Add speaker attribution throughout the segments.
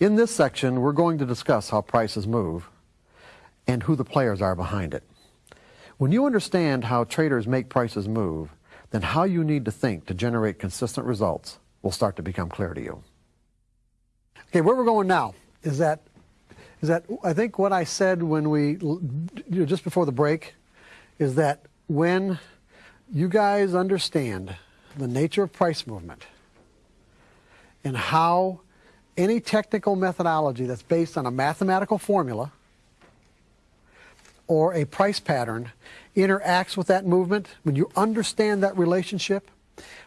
Speaker 1: In this section, we're going to discuss how prices move and who the players are behind it. When you understand how traders make prices move, then how you need to think to generate consistent results will start to become clear to you. Okay, where we're going now is that is that I think what I said when we you know, just before the break is that when you guys understand the nature of price movement and how any technical methodology that's based on a mathematical formula or a price pattern interacts with that movement, when you understand that relationship,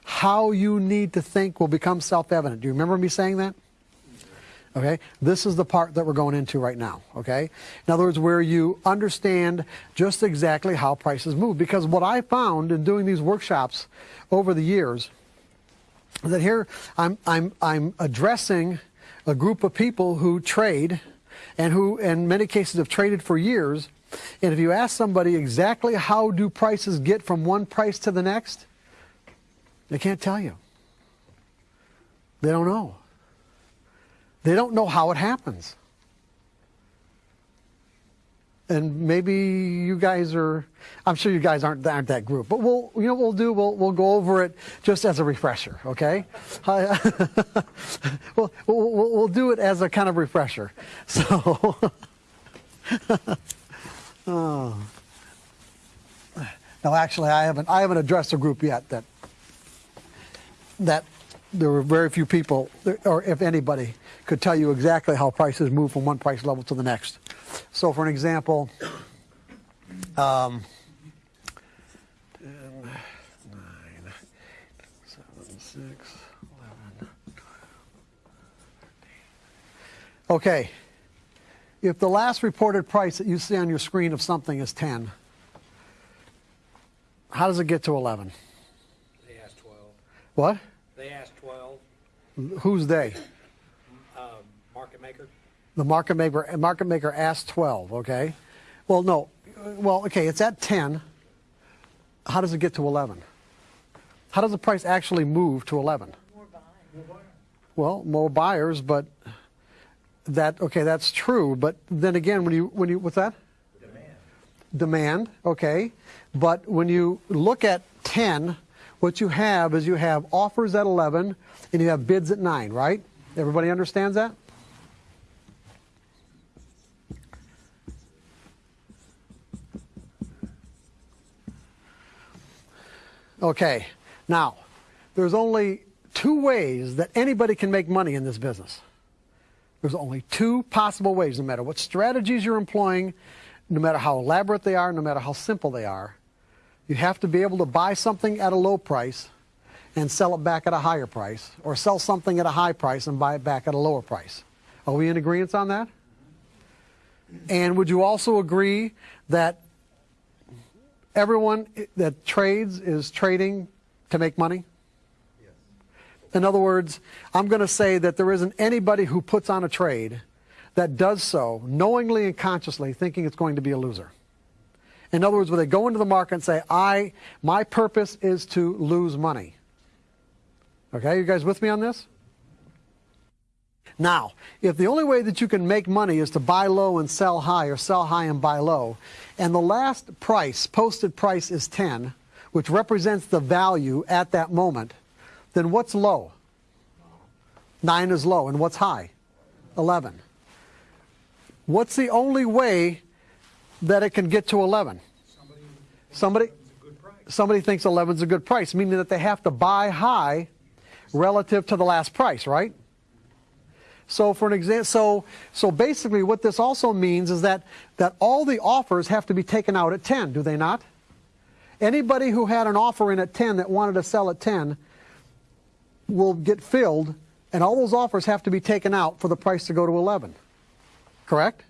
Speaker 1: how you need to think will become self-evident. Do you remember me saying that? Okay, this is the part that we're going into right now. Okay, in other words, where you understand just exactly how prices move. Because what I found in doing these workshops over the years, that here I'm I'm I'm addressing a group of people who trade, and who in many cases have traded for years. And if you ask somebody exactly how do prices get from one price to the next, they can't tell you. They don't know. They don't know how it happens. And maybe you guys are, I'm sure you guys aren't, aren't that group, but we'll, you know we'll do? We'll, we'll go over it just as a refresher, okay? we'll, we'll, we'll do it as a kind of refresher. So, oh. Now actually I haven't, I haven't addressed a group yet that, that there were very few people, or if anybody, could tell you exactly how prices move from one price level to the next. So for an example, um, 10, 9, 7, 6, 11, Okay, if the last reported price that you see on your screen of something is 10, how does it get to 11?
Speaker 2: They asked 12.
Speaker 1: What?
Speaker 2: They asked 12.
Speaker 1: Who's they? The market maker, market maker asked 12, okay? Well, no. Well, okay, it's at 10. How does it get to 11? How does the price actually move to 11?
Speaker 3: More buyers.
Speaker 1: Well, more buyers, but that okay, that's true. But then again, when you when you what's that?
Speaker 2: Demand.
Speaker 1: Demand, okay. But when you look at 10, what you have is you have offers at 11 and you have bids at 9, right? Everybody understands that? Okay, now, there's only two ways that anybody can make money in this business. There's only two possible ways, no matter what strategies you're employing, no matter how elaborate they are, no matter how simple they are. You have to be able to buy something at a low price and sell it back at a higher price, or sell something at a high price and buy it back at a lower price. Are we in agreement on that? And would you also agree that everyone that trades is trading to make money? Yes. In other words, I'm going to say that there isn't anybody who puts on a trade that does so knowingly and consciously thinking it's going to be a loser. In other words, when they go into the market and say, I, my purpose is to lose money. Okay, you guys with me on this? Now, if the only way that you can make money is to buy low and sell high or sell high and buy low, and the last price, posted price is 10, which represents the value at that moment, then what's low? 9 is low. And what's high? 11. What's the only way that it can get to 11? Somebody, somebody thinks 11 is a good price, meaning that they have to buy high relative to the last price, right? So for an example, so so basically, what this also means is that that all the offers have to be taken out at 10, do they not? Anybody who had an offer in at 10 that wanted to sell at 10 will get filled, and all those offers have to be taken out for the price to go to 11. Correct?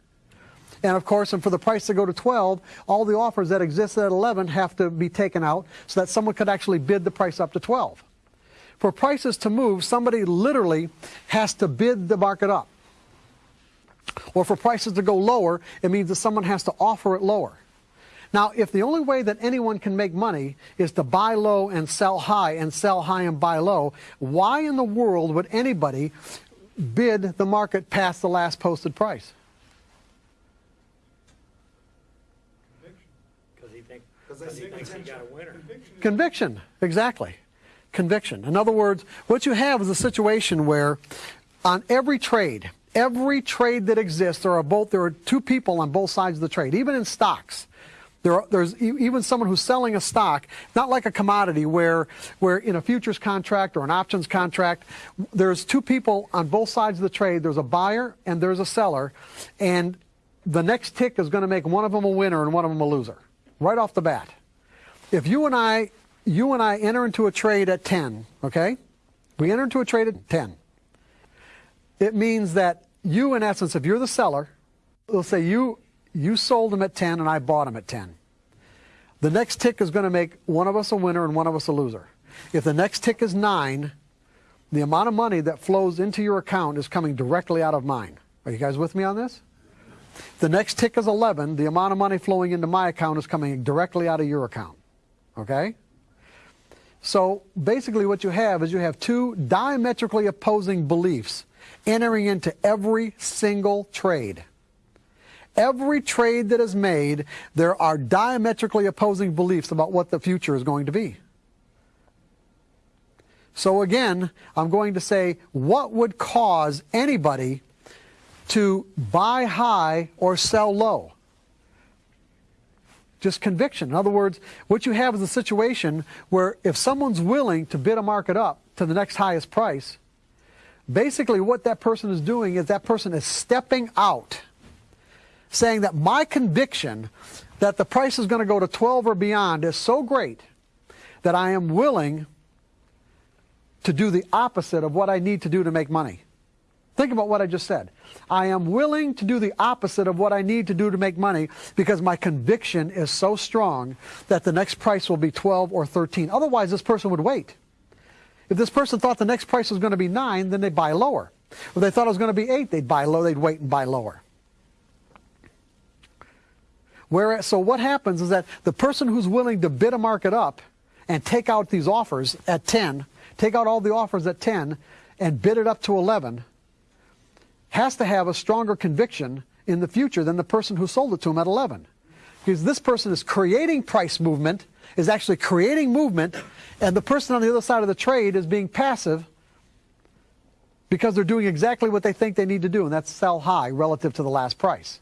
Speaker 1: And of course, and for the price to go to 12, all the offers that exist at 11 have to be taken out so that someone could actually bid the price up to 12. For prices to move, somebody literally has to bid the market up. Or for prices to go lower, it means that someone has to offer it lower. Now, if the only way that anyone can make money is to buy low and sell high and sell high and buy low, why in the world would anybody bid the market past the last posted price?
Speaker 2: Because he think,
Speaker 3: 'Cause they
Speaker 2: because he thinks he
Speaker 3: it's
Speaker 2: got a winner.
Speaker 1: Conviction, exactly. Conviction. In other words, what you have is a situation where on every trade, every trade that exists, there are both there are two people on both sides of the trade, even in stocks. There are, there's even someone who's selling a stock, not like a commodity where, where in a futures contract or an options contract, there's two people on both sides of the trade. There's a buyer and there's a seller, and the next tick is going to make one of them a winner and one of them a loser, right off the bat. If you and I, you and I enter into a trade at 10, okay? We enter into a trade at 10. It means that you, in essence, if you're the seller, let's say you you sold them at 10 and I bought them at 10. The next tick is going to make one of us a winner and one of us a loser. If the next tick is 9, the amount of money that flows into your account is coming directly out of mine. Are you guys with me on this? The next tick is 11. The amount of money flowing into my account is coming directly out of your account. Okay? So basically, what you have is you have two diametrically opposing beliefs entering into every single trade. Every trade that is made, there are diametrically opposing beliefs about what the future is going to be. So again, I'm going to say, what would cause anybody to buy high or sell low? Just conviction. In other words, what you have is a situation where if someone's willing to bid a market up to the next highest price, basically what that person is doing is that person is stepping out, saying that my conviction that the price is going to go to 12 or beyond is so great that I am willing to do the opposite of what I need to do to make money. Think about what I just said. I am willing to do the opposite of what I need to do to make money because my conviction is so strong that the next price will be 12 or 13. Otherwise, this person would wait. If this person thought the next price was going to be 9, then they'd buy lower. If they thought it was going to be 8, they'd buy low, they'd wait and buy lower. So what happens is that the person who's willing to bid a market up and take out these offers at 10, take out all the offers at 10 and bid it up to 11, has to have a stronger conviction in the future than the person who sold it to him at 11. Because this person is creating price movement, is actually creating movement, and the person on the other side of the trade is being passive because they're doing exactly what they think they need to do, and that's sell high relative to the last price.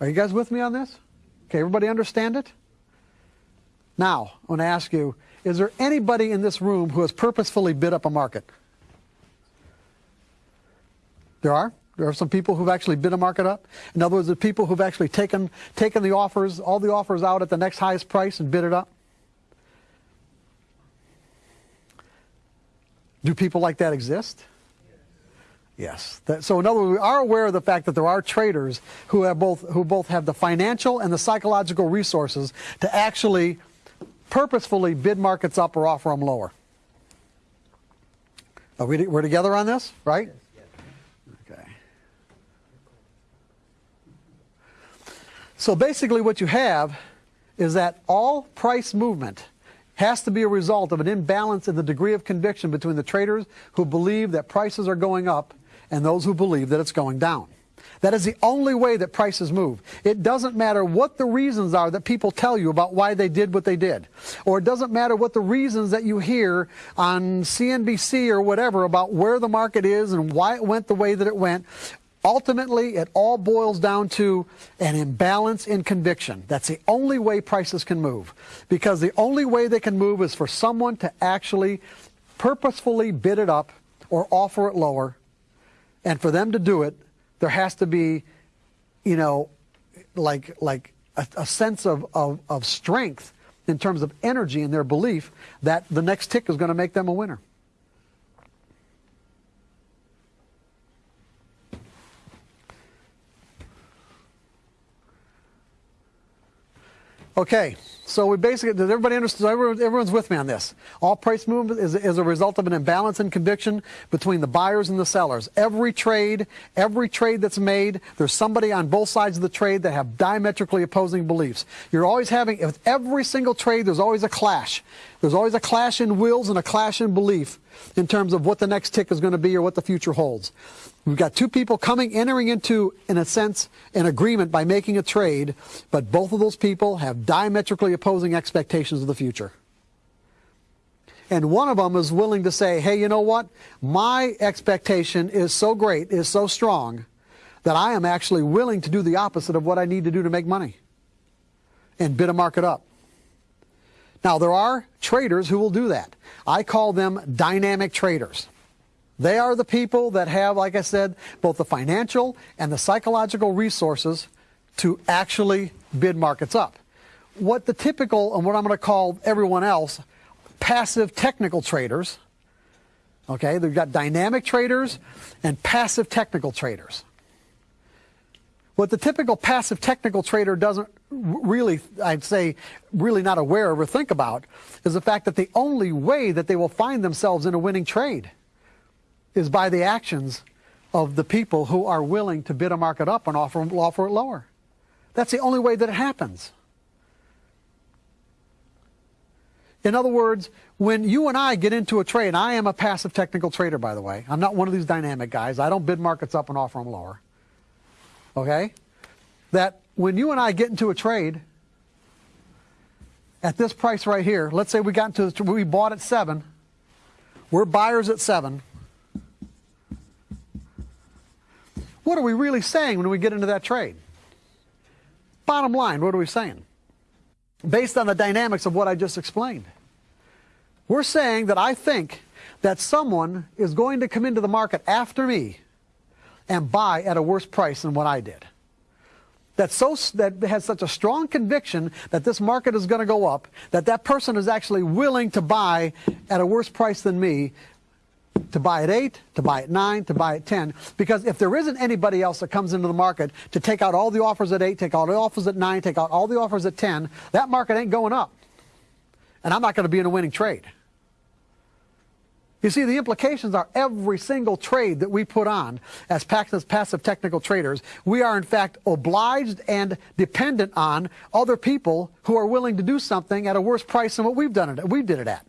Speaker 1: Are you guys with me on this? Okay, everybody understand it? Now, I want to ask you, is there anybody in this room who has purposefully bid up a market? There are. There are some people who've actually bid a market up. In other words, the people who've actually taken taken the offers, all the offers out at the next highest price and bid it up. Do people like that exist? Yes. That, so in other words, we are aware of the fact that there are traders who have both who both have the financial and the psychological resources to actually purposefully bid markets up or offer them lower. Are we, we're together on this, right? Okay. So basically what you have is that all price movement has to be a result of an imbalance in the degree of conviction between the traders who believe that prices are going up and those who believe that it's going down. That is the only way that prices move. It doesn't matter what the reasons are that people tell you about why they did what they did. Or it doesn't matter what the reasons that you hear on CNBC or whatever about where the market is and why it went the way that it went. Ultimately, it all boils down to an imbalance in conviction. That's the only way prices can move. Because the only way they can move is for someone to actually purposefully bid it up or offer it lower. And for them to do it, there has to be, you know, like, like a, a sense of, of, of strength in terms of energy in their belief that the next tick is going to make them a winner. Okay, so we basically, does everybody understand? Everyone, everyone's with me on this. All price movement is, is a result of an imbalance in conviction between the buyers and the sellers. Every trade, every trade that's made, there's somebody on both sides of the trade that have diametrically opposing beliefs. You're always having, with every single trade, there's always a clash. There's always a clash in wills and a clash in belief in terms of what the next tick is going to be or what the future holds. We've got two people coming, entering into, in a sense, an agreement by making a trade, but both of those people have diametrically opposing expectations of the future. And one of them is willing to say, hey, you know what? My expectation is so great, is so strong, that I am actually willing to do the opposite of what I need to do to make money and bid a market up. Now, there are traders who will do that. I call them dynamic traders. They are the people that have, like I said, both the financial and the psychological resources to actually bid markets up. What the typical, and what I'm going to call everyone else, passive technical traders, okay, they've got dynamic traders and passive technical traders. What the typical passive technical trader doesn't really, I'd say, really not aware of or think about is the fact that the only way that they will find themselves in a winning trade is by the actions of the people who are willing to bid a market up and offer, offer it lower. That's the only way that it happens. In other words, when you and I get into a trade, I am a passive technical trader, by the way. I'm not one of these dynamic guys. I don't bid markets up and offer them lower okay, that when you and I get into a trade at this price right here, let's say we got into we bought at seven, we're buyers at seven. What are we really saying when we get into that trade? Bottom line, what are we saying? Based on the dynamics of what I just explained. We're saying that I think that someone is going to come into the market after me and buy at a worse price than what I did. That, so, that has such a strong conviction that this market is going to go up, that that person is actually willing to buy at a worse price than me, to buy at 8, to buy at 9, to buy at 10. Because if there isn't anybody else that comes into the market to take out all the offers at 8, take all the offers at 9, take out all the offers at 10, that market ain't going up. And I'm not going to be in a winning trade. You see, the implications are every single trade that we put on as passive technical traders, we are in fact obliged and dependent on other people who are willing to do something at a worse price than what we've done it, we did it at.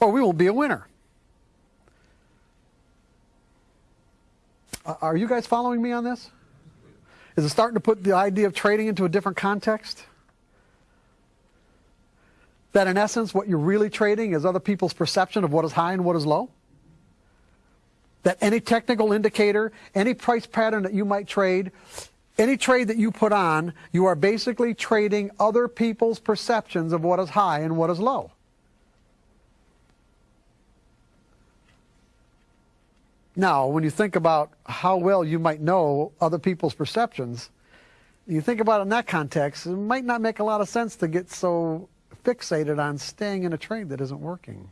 Speaker 1: Or we won't be a winner. Are you guys following me on this? Is it starting to put the idea of trading into a different context? That in essence, what you're really trading is other people's perception of what is high and what is low? That any technical indicator, any price pattern that you might trade, any trade that you put on, you are basically trading other people's perceptions of what is high and what is low. Now, when you think about how well you might know other people's perceptions, you think about it in that context, it might not make a lot of sense to get so fixated on staying in a trade that isn't working.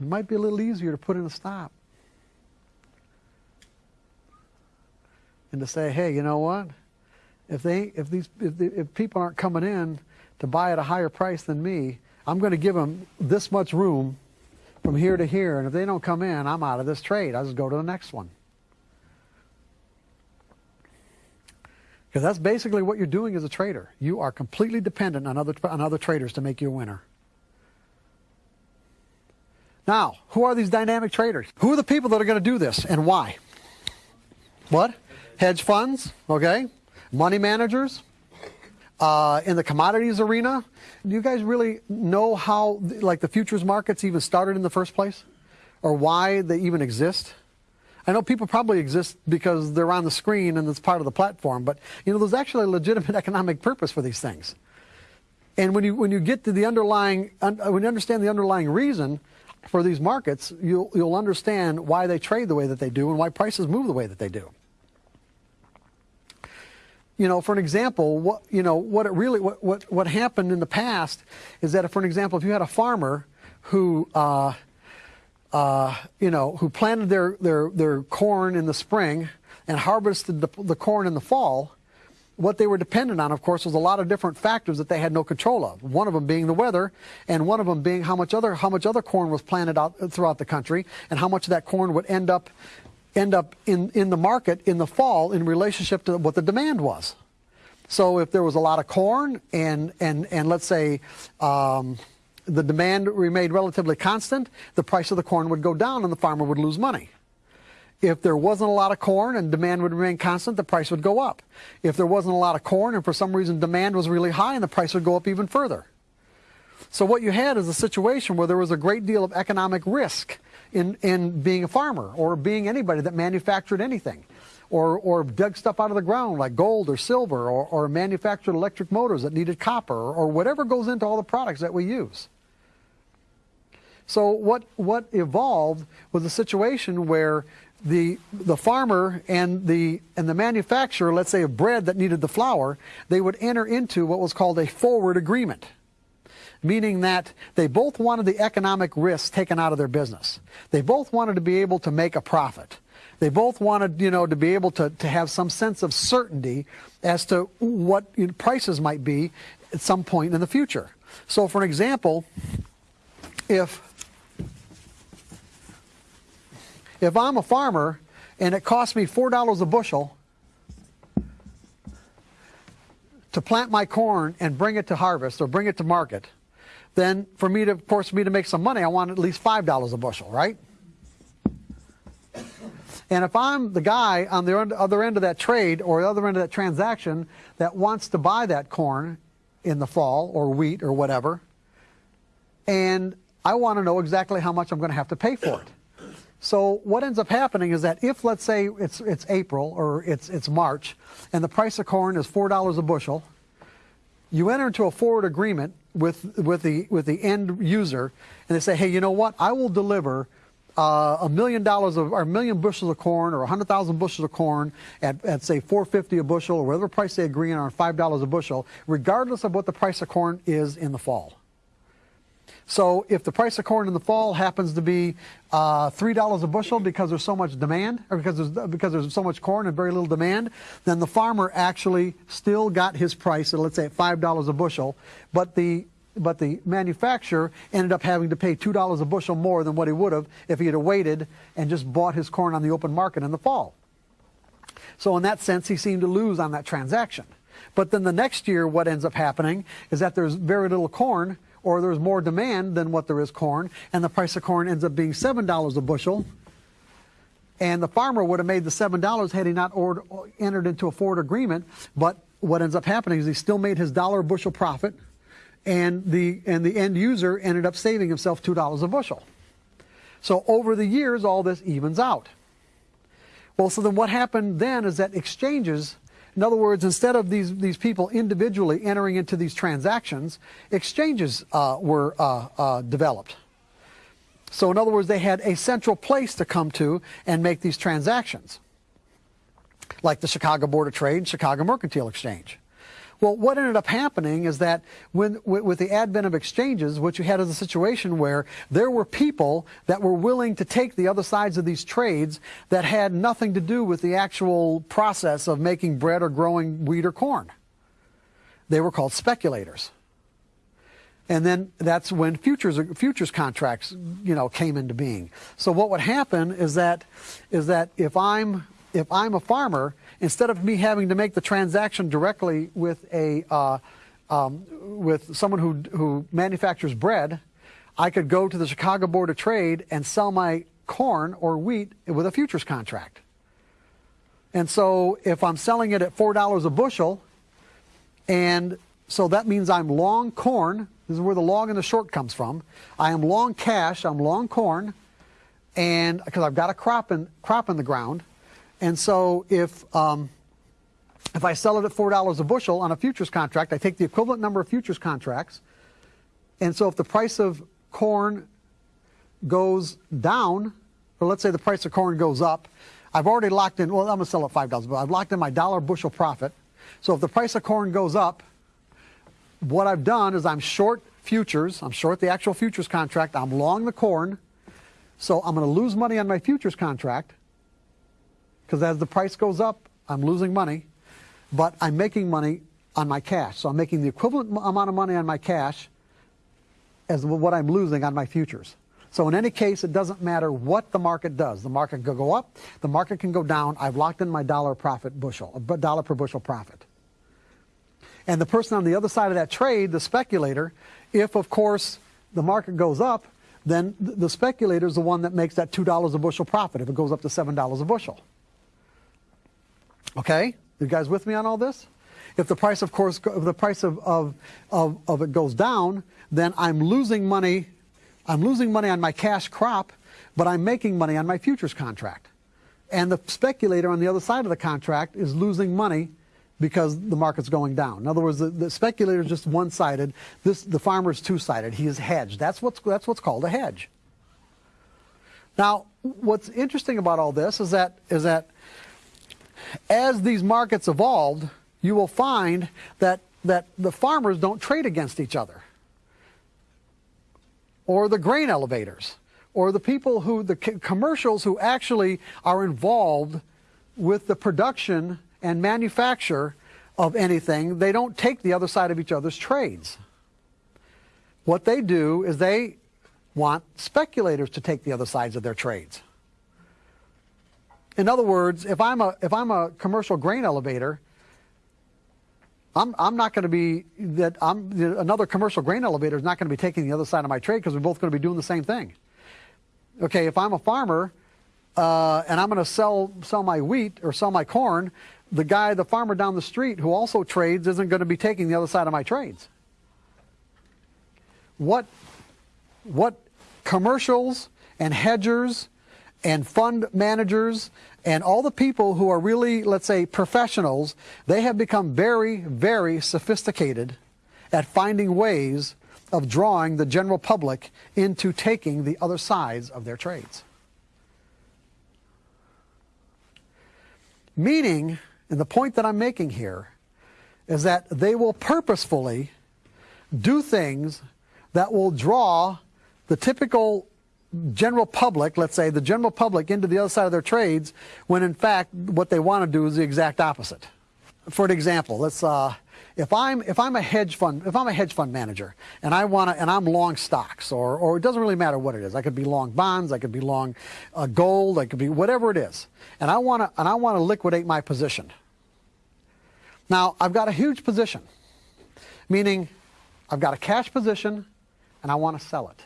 Speaker 1: It might be a little easier to put in a stop. And to say, hey, you know what? If they, if these, if, the, if people aren't coming in to buy at a higher price than me, I'm going to give them this much room from here to here, and if they don't come in, I'm out of this trade. I'll just go to the next one. Because that's basically what you're doing as a trader. You are completely dependent on other, on other traders to make you a winner. Now, who are these dynamic traders? Who are the people that are going to do this and why? What? Hedge funds, okay? Money managers. Uh, in the commodities arena, do you guys really know how, like, the futures markets even started in the first place? Or why they even exist? I know people probably exist because they're on the screen and it's part of the platform, but you know, there's actually a legitimate economic purpose for these things. And when you when you get to the underlying when you understand the underlying reason for these markets, you'll you'll understand why they trade the way that they do and why prices move the way that they do. You know, for an example, what you know what it really what what, what happened in the past is that, if, for an example, if you had a farmer who uh, uh, you know, who planted their, their, their corn in the spring and harvested the, the corn in the fall, what they were dependent on, of course, was a lot of different factors that they had no control of. One of them being the weather, and one of them being how much other how much other corn was planted out throughout the country, and how much of that corn would end up end up in in the market in the fall in relationship to what the demand was. So if there was a lot of corn and, and, and let's say um, the demand remained relatively constant, the price of the corn would go down and the farmer would lose money. If there wasn't a lot of corn and demand would remain constant, the price would go up. If there wasn't a lot of corn and for some reason demand was really high and the price would go up even further. So what you had is a situation where there was a great deal of economic risk in, in being a farmer or being anybody that manufactured anything or, or dug stuff out of the ground like gold or silver or, or manufactured electric motors that needed copper or whatever goes into all the products that we use. So what, what evolved was a situation where the, the farmer and the, and the manufacturer, let's say of bread that needed the flour, they would enter into what was called a forward agreement meaning that they both wanted the economic risk taken out of their business. They both wanted to be able to make a profit. They both wanted, you know, to be able to, to have some sense of certainty as to what prices might be at some point in the future. So for an example, if if I'm a farmer and it costs me $4 a bushel to plant my corn and bring it to harvest or bring it to market, then for me to, of course, for me to make some money, I want at least $5 a bushel, right? And if I'm the guy on the other end of that trade or the other end of that transaction that wants to buy that corn in the fall or wheat or whatever, and I want to know exactly how much I'm going to have to pay for it. So what ends up happening is that if, let's say, it's, it's April or it's, it's March, and the price of corn is $4 a bushel, you enter into a forward agreement with, with, the, with the end user, and they say, hey, you know what, I will deliver uh, a million dollars of, or a million bushels of corn or 100,000 bushels of corn at, at, say, 450 a bushel or whatever price they agree on, $5 a bushel, regardless of what the price of corn is in the fall. So if the price of corn in the fall happens to be uh, three dollars a bushel because there's so much demand, or because there's because there's so much corn and very little demand, then the farmer actually still got his price, at, let's say at five dollars a bushel, but the but the manufacturer ended up having to pay two dollars a bushel more than what he would have if he had waited and just bought his corn on the open market in the fall. So in that sense, he seemed to lose on that transaction. But then the next year, what ends up happening is that there's very little corn or there's more demand than what there is corn, and the price of corn ends up being $7 a bushel, and the farmer would have made the $7 had he not ordered, entered into a forward agreement, but what ends up happening is he still made his dollar a bushel profit, and the, and the end user ended up saving himself $2 a bushel. So over the years, all this evens out. Well, so then what happened then is that exchanges in other words, instead of these, these people individually entering into these transactions, exchanges uh, were uh, uh, developed. So in other words, they had a central place to come to and make these transactions, like the Chicago Board of Trade, and Chicago Mercantile Exchange. Well, what ended up happening is that when, with the advent of exchanges, what you had is a situation where there were people that were willing to take the other sides of these trades that had nothing to do with the actual process of making bread or growing wheat or corn. They were called speculators. And then that's when futures futures contracts, you know, came into being. So what would happen is that is that if I'm if I'm a farmer instead of me having to make the transaction directly with a uh, um, with someone who who manufactures bread, I could go to the Chicago Board of Trade and sell my corn or wheat with a futures contract. And so if I'm selling it at four dollars a bushel, and so that means I'm long corn. This is where the long and the short comes from. I am long cash. I'm long corn, and because I've got a crop in crop in the ground, and so if, um, if I sell it at $4 a bushel on a futures contract, I take the equivalent number of futures contracts. And so if the price of corn goes down, or let's say the price of corn goes up, I've already locked in, well, I'm going to sell at $5, but I've locked in my dollar bushel profit. So if the price of corn goes up, what I've done is I'm short futures, I'm short the actual futures contract, I'm long the corn, so I'm going to lose money on my futures contract, because as the price goes up, I'm losing money, but I'm making money on my cash. So I'm making the equivalent amount of money on my cash as what I'm losing on my futures. So in any case, it doesn't matter what the market does. The market can go up, the market can go down. I've locked in my dollar profit bushel, uh, a dollar per bushel profit. And the person on the other side of that trade, the speculator, if of course the market goes up, then the speculator is the one that makes that $2 a bushel profit if it goes up to $7 a bushel. Okay? You guys with me on all this? If the price, of course, if the price of, of, of, of it goes down, then I'm losing money. I'm losing money on my cash crop, but I'm making money on my futures contract. And the speculator on the other side of the contract is losing money because the market's going down. In other words, the, the speculator is just one-sided. This, the farmer is two-sided. He is hedged. That's what's, that's what's called a hedge. Now, what's interesting about all this is that, is that as these markets evolved, you will find that, that the farmers don't trade against each other. Or the grain elevators. Or the people who, the commercials who actually are involved with the production and manufacture of anything, they don't take the other side of each other's trades. What they do is they want speculators to take the other sides of their trades. In other words, if I'm a, if I'm a commercial grain elevator, I'm, I'm not going to be that I'm another commercial grain elevator is not going to be taking the other side of my trade because we're both going to be doing the same thing. Okay, if I'm a farmer uh, and I'm going to sell sell my wheat or sell my corn, the guy, the farmer down the street who also trades isn't going to be taking the other side of my trades. What, what commercials and hedgers and fund managers and all the people who are really, let's say, professionals, they have become very, very sophisticated at finding ways of drawing the general public into taking the other sides of their trades. Meaning and the point that I'm making here is that they will purposefully do things that will draw the typical general public, let's say the general public into the other side of their trades, when in fact what they want to do is the exact opposite. For an example, let's uh, if I'm if I'm a hedge fund if I'm a hedge fund manager and I want to and I'm long stocks or or it doesn't really matter what it is I could be long bonds I could be long uh, gold I could be whatever it is and I want to and I want to liquidate my position. Now I've got a huge position, meaning I've got a cash position and I want to sell it.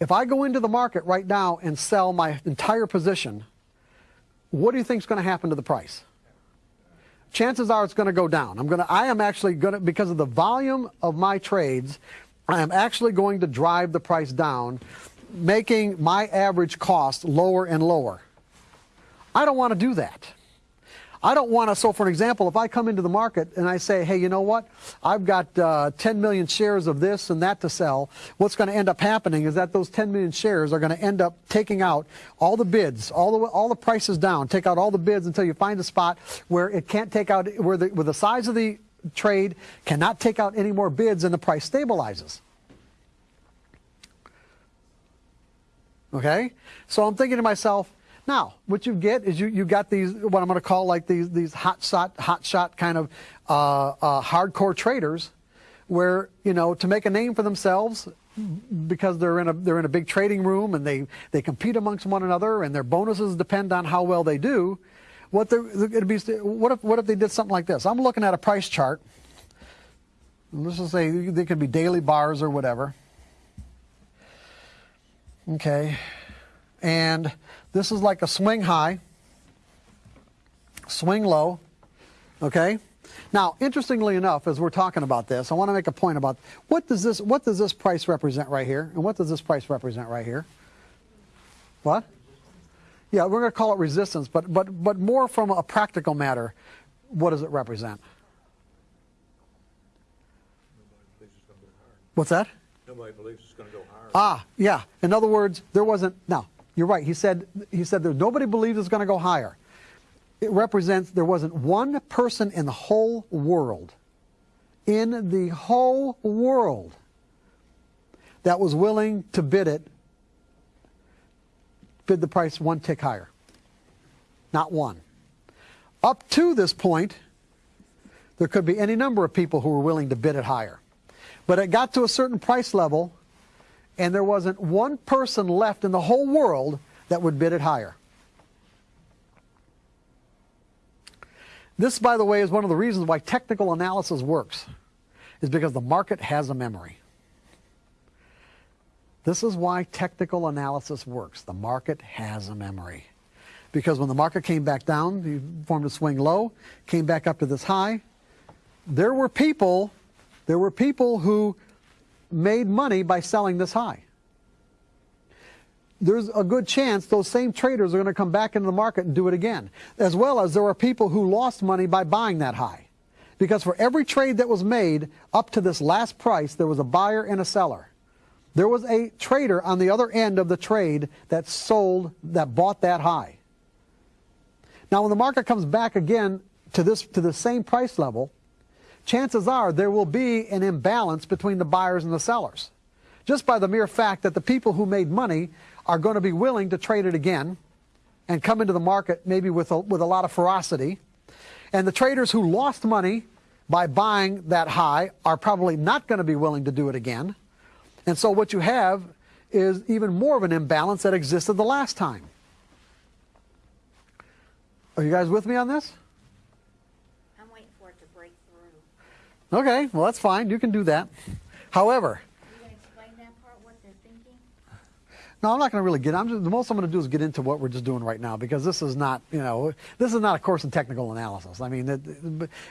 Speaker 1: If I go into the market right now and sell my entire position, what do you think is going to happen to the price? chances are it's going to go down. I'm going to, I am actually going to, because of the volume of my trades, I am actually going to drive the price down, making my average cost lower and lower. I don't want to do that. I don't want to, so for an example, if I come into the market and I say, hey, you know what, I've got uh, 10 million shares of this and that to sell, what's going to end up happening is that those 10 million shares are going to end up taking out all the bids, all the, all the prices down, take out all the bids until you find a spot where it can't take out, where the, where the size of the trade cannot take out any more bids and the price stabilizes. Okay? So I'm thinking to myself, now, what you get is you, you got these, what I'm going to call like these, these hot shot, hot shot kind of uh, uh, hardcore traders where, you know, to make a name for themselves because they're in a, they're in a big trading room and they, they compete amongst one another and their bonuses depend on how well they do. What, it'd be, what, if, what if they did something like this? I'm looking at a price chart. Let's just say they could be daily bars or whatever. Okay. And this is like a swing high, swing low, okay? Now, interestingly enough, as we're talking about this, I want to make a point about what does this what does this price represent right here, and what does this price represent right here? What? Yeah, we're going to call it resistance, but but but more from a practical matter, what does it represent? What's that?
Speaker 3: Nobody believes it's going to go higher.
Speaker 1: Ah, yeah. In other words, there wasn't. Now, you're right. He said, he said nobody believes it's going to go higher. It represents there wasn't one person in the whole world, in the whole world, that was willing to bid it, bid the price one tick higher. Not one. Up to this point, there could be any number of people who were willing to bid it higher. But it got to a certain price level and there wasn't one person left in the whole world that would bid it higher. This, by the way, is one of the reasons why technical analysis works, is because the market has a memory. This is why technical analysis works. The market has a memory. Because when the market came back down, you formed a swing low, came back up to this high, there were people, there were people who made money by selling this high. There's a good chance those same traders are going to come back into the market and do it again. As well as there are people who lost money by buying that high. Because for every trade that was made up to this last price, there was a buyer and a seller. There was a trader on the other end of the trade that sold, that bought that high. Now, when the market comes back again to this to the same price level, chances are there will be an imbalance between the buyers and the sellers. Just by the mere fact that the people who made money are going to be willing to trade it again and come into the market maybe with a, with a lot of ferocity. And the traders who lost money by buying that high are probably not going to be willing to do it again. And so what you have is even more of an imbalance that existed the last time. Are you guys with me on this?
Speaker 4: I'm waiting for it to break through.
Speaker 1: Okay, well that's fine. You can do that. However,
Speaker 4: Are you gonna explain that part, what they're thinking?
Speaker 1: no, I'm not going to really get. I'm just the most I'm going to do is get into what we're just doing right now because this is not, you know, this is not a course in technical analysis. I mean, it,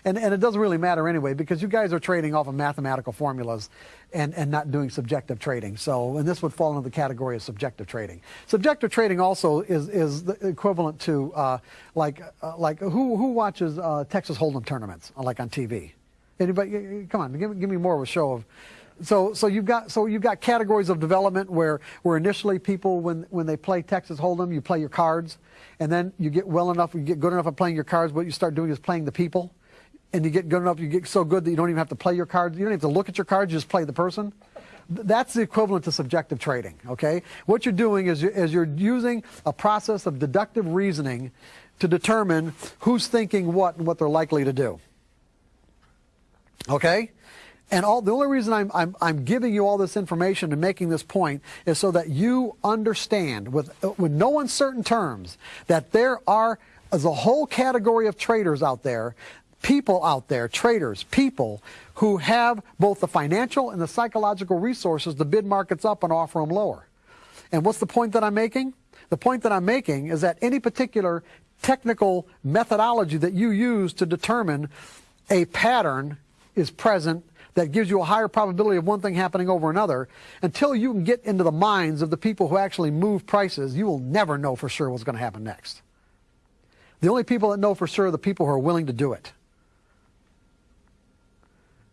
Speaker 1: and and it doesn't really matter anyway because you guys are trading off of mathematical formulas, and and not doing subjective trading. So, and this would fall into the category of subjective trading. Subjective trading also is is the equivalent to uh, like uh, like who who watches uh, Texas Hold'em tournaments like on TV. Anybody? Come on, give, me- give me more of a show of. So, so you've got so you've got categories of development where where initially people when when they play Texas Hold'em, you play your cards, and then you get well enough, you get good enough at playing your cards. What you start doing is playing the people, and you get good enough, you get so good that you don't even have to play your cards. You don't even have to look at your cards; you just play the person. That's the equivalent to subjective trading. Okay, what you're doing is is you're using a process of deductive reasoning to determine who's thinking what and what they're likely to do. Okay? And all the only reason I'm, I'm, I'm giving you all this information and making this point is so that you understand with, with no uncertain terms that there are is a whole category of traders out there, people out there, traders, people who have both the financial and the psychological resources to bid markets up and offer them lower. And what's the point that I'm making? The point that I'm making is that any particular technical methodology that you use to determine a pattern is present that gives you a higher probability of one thing happening over another, until you can get into the minds of the people who actually move prices, you will never know for sure what's going to happen next. The only people that know for sure are the people who are willing to do it.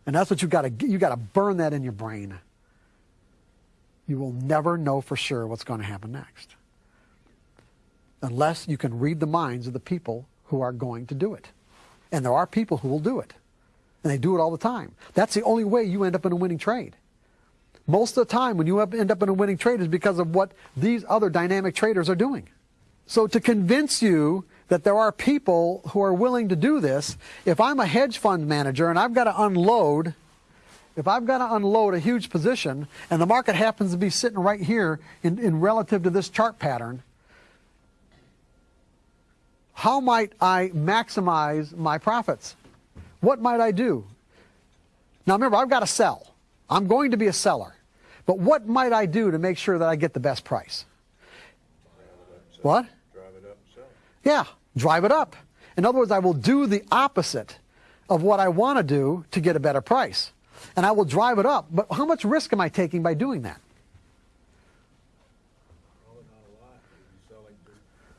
Speaker 1: And that's what you've got to you got to burn that in your brain. You will never know for sure what's going to happen next. Unless you can read the minds of the people who are going to do it. And there are people who will do it. And they do it all the time. That's the only way you end up in a winning trade. Most of the time when you end up in a winning trade is because of what these other dynamic traders are doing. So to convince you that there are people who are willing to do this, if I'm a hedge fund manager and I've got to unload, if I've got to unload a huge position and the market happens to be sitting right here in, in relative to this chart pattern, how might I maximize my profits? What might I do? Now remember, I've got to sell. I'm going to be a seller. But what might I do to make sure that I get the best price? What?
Speaker 3: Drive it up and sell.
Speaker 1: Yeah, drive it up. In other words, I will do the opposite of what I want to do to get a better price. And I will drive it up. But how much risk am I taking by doing that?
Speaker 3: Probably not a lot. If you sell it,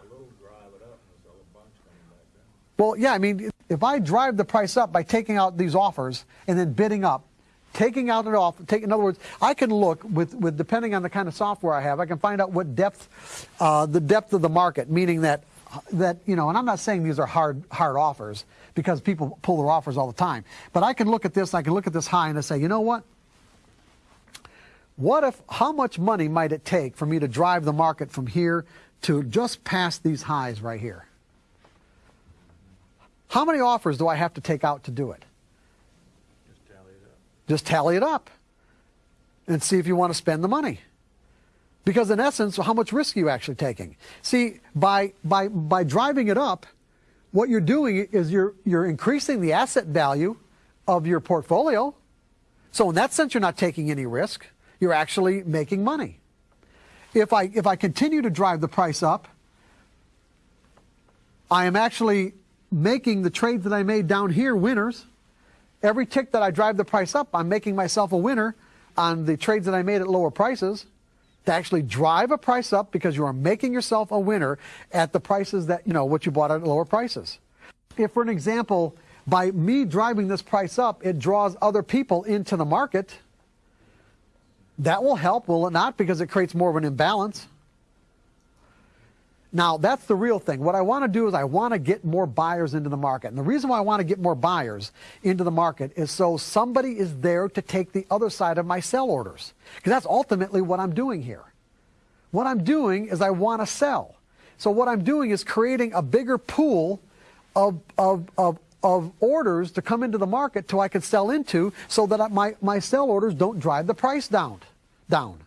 Speaker 3: a little, drive it up, and sell a bunch coming back down.
Speaker 1: Well, yeah, I mean, if I drive the price up by taking out these offers and then bidding up, taking out an offer, take, in other words, I can look with, with depending on the kind of software I have, I can find out what depth, uh, the depth of the market, meaning that, that, you know, and I'm not saying these are hard, hard offers because people pull their offers all the time, but I can look at this, I can look at this high and I say, you know what? What if, how much money might it take for me to drive the market from here to just past these highs right here? How many offers do I have to take out to do it?
Speaker 3: Just tally it up.
Speaker 1: Just tally it up and see if you want to spend the money. Because in essence, how much risk are you actually taking? See, by, by, by driving it up, what you're doing is you're, you're increasing the asset value of your portfolio. So in that sense, you're not taking any risk. You're actually making money. If I, if I continue to drive the price up, I am actually making the trades that I made down here winners. Every tick that I drive the price up, I'm making myself a winner on the trades that I made at lower prices to actually drive a price up because you are making yourself a winner at the prices that, you know, what you bought at lower prices. If, for an example, by me driving this price up, it draws other people into the market, that will help, will it not? Because it creates more of an imbalance. Now, that's the real thing. What I want to do is I want to get more buyers into the market. And the reason why I want to get more buyers into the market is so somebody is there to take the other side of my sell orders. Because that's ultimately what I'm doing here. What I'm doing is I want to sell. So what I'm doing is creating a bigger pool of, of, of, of orders to come into the market till I can sell into so that my, my sell orders don't drive the price down. down.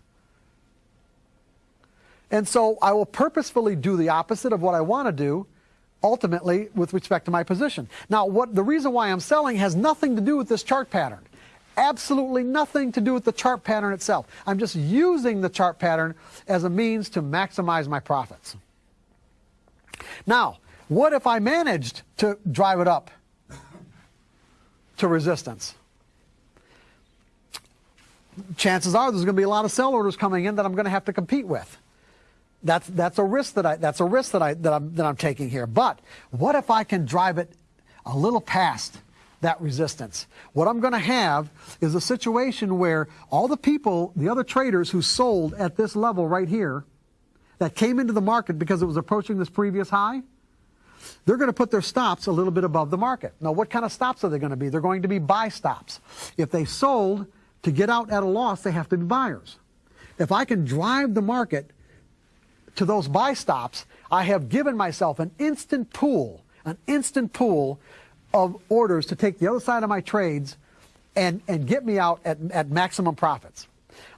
Speaker 1: And so I will purposefully do the opposite of what I want to do ultimately with respect to my position. Now, what the reason why I'm selling has nothing to do with this chart pattern. Absolutely nothing to do with the chart pattern itself. I'm just using the chart pattern as a means to maximize my profits. Now, what if I managed to drive it up to resistance? Chances are there's going to be a lot of sell orders coming in that I'm going to have to compete with. That's that's a risk that I that's a risk that I that I'm that I'm taking here. But what if I can drive it a little past that resistance? What I'm going to have is a situation where all the people, the other traders who sold at this level right here, that came into the market because it was approaching this previous high, they're going to put their stops a little bit above the market. Now, what kind of stops are they going to be? They're going to be buy stops. If they sold to get out at a loss, they have to be buyers. If I can drive the market to those buy stops, I have given myself an instant pool, an instant pool of orders to take the other side of my trades and, and get me out at, at maximum profits.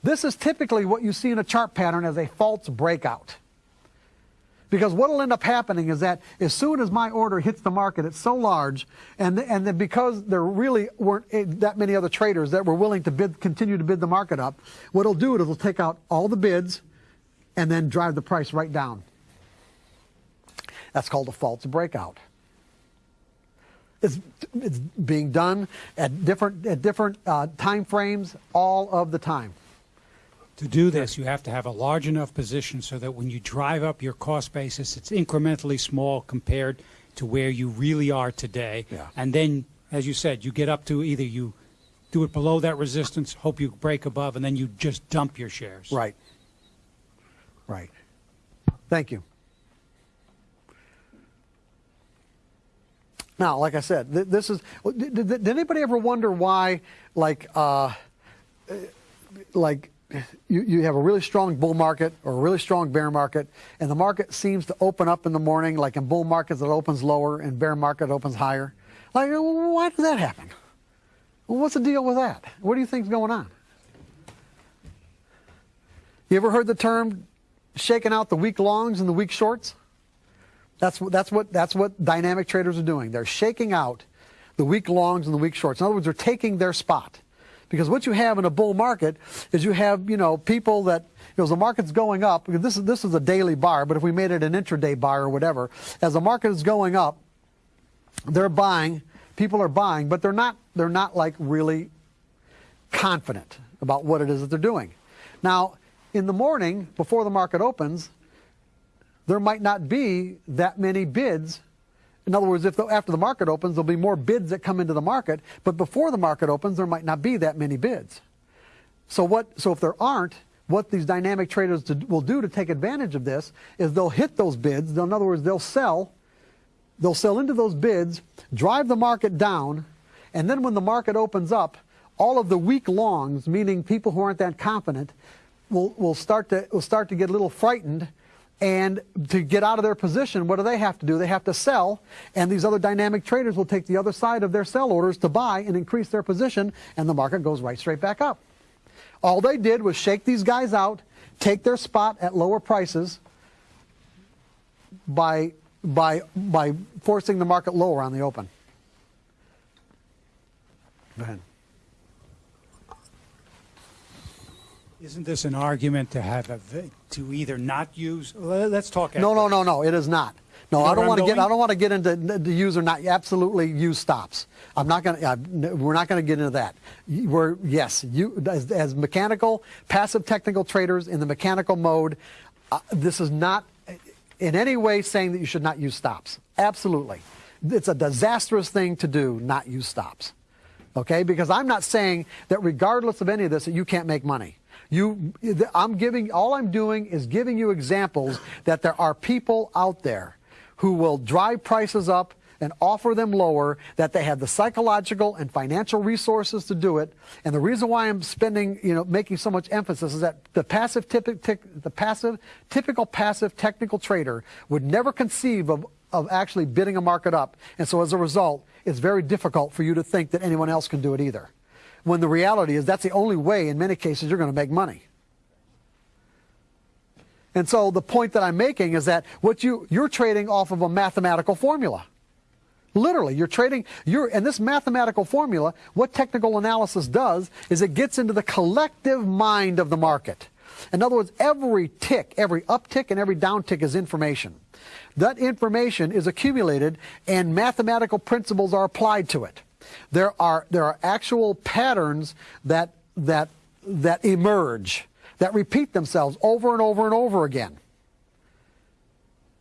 Speaker 1: This is typically what you see in a chart pattern as a false breakout. Because what will end up happening is that as soon as my order hits the market, it's so large, and and then because there really weren't that many other traders that were willing to bid, continue to bid the market up, what it'll do is it'll take out all the bids, and then drive the price right down. That's called a false breakout. It's, it's being done at different, at different uh, time frames all of the time.
Speaker 5: To do this, you have to have a large enough position so that when you drive up your cost basis, it's incrementally small compared to where you really are today.
Speaker 1: Yeah.
Speaker 5: And then, as you said, you get up to either you do it below that resistance, hope you break above, and then you just dump your shares.
Speaker 1: Right. Right. Thank you. Now, like I said, th- this is. Did, did, anybody ever wonder why, like, uh, like, you, you have a really strong bull market or a really strong bear market, and the market seems to open up in the morning, like in bull markets it opens lower, and bear market opens higher. Like, why does that happen? What's the deal with that? What do you think's going on? You ever heard the term shaking out the weak longs and the weak shorts? That's, what- that's, what, that's what dynamic traders are doing. They're shaking out the weak longs and the weak shorts. In other words, they're taking their spot. Because what you have in a bull market is you have, you know, people that, you know, as the market's going up, this is, this is a daily bar, but if we made it an intraday bar or whatever, as the market is going up, they're buying, people are buying, but they're not, they're not like really confident about what it is that they're doing. Now, in the morning, before the market opens, there might not be that many bids. In other words, if the, after the market opens, there'll be more bids that come into the market, but before the market opens, there might not be that many bids. So what? So if there aren't, what these dynamic traders to, will do to take advantage of this is they'll hit those bids. In other words, they'll sell. They'll sell into those bids, drive the market down, and then when the market opens up, all of the weak longs, meaning people who aren't that confident, will, will start to will start to get a little frightened and to get out of their position, what do they have to do? They have to sell, and these other dynamic traders will take the other side of their sell orders to buy and increase their position, and the market goes right straight back up. All they did was shake these guys out, take their spot at lower prices by by, by forcing the market lower on the open. Go ahead.
Speaker 5: Isn't this an argument to have a, to either not use, let's talk.
Speaker 1: No, no, no, no. It is not. No,
Speaker 5: You know
Speaker 1: I don't want to get. I don't want to get into the the use or not. Absolutely, use stops. I'm not going to. We're not going to get into that. We're yes, you as, as mechanical, passive technical traders in the mechanical mode. Uh, this is not in any way saying that you should not use stops. Absolutely, it's a disastrous thing to do. Not use stops. Okay, because I'm not saying that regardless of any of this that you can't make money. You, I'm giving, all I'm doing is giving you examples that there are people out there who will drive prices up and offer them lower, that they have the psychological and financial resources to do it. And the reason why I'm spending, you know, making so much emphasis is that the passive, the passive, typical passive technical trader would never conceive of, of actually bidding a market up. And so as a result, it's very difficult for you to think that anyone else can do it either. When the reality is that's the only way in many cases you're going to make money. And so the point that I'm making is that what you you're trading off of a mathematical formula. Literally, you're trading you're and this mathematical formula, what technical analysis does is it gets into the collective mind of the market. In other words, every tick, every uptick and every downtick is information. That information is accumulated and mathematical principles are applied to it. There are there are actual patterns that that that emerge that repeat themselves over and over and over again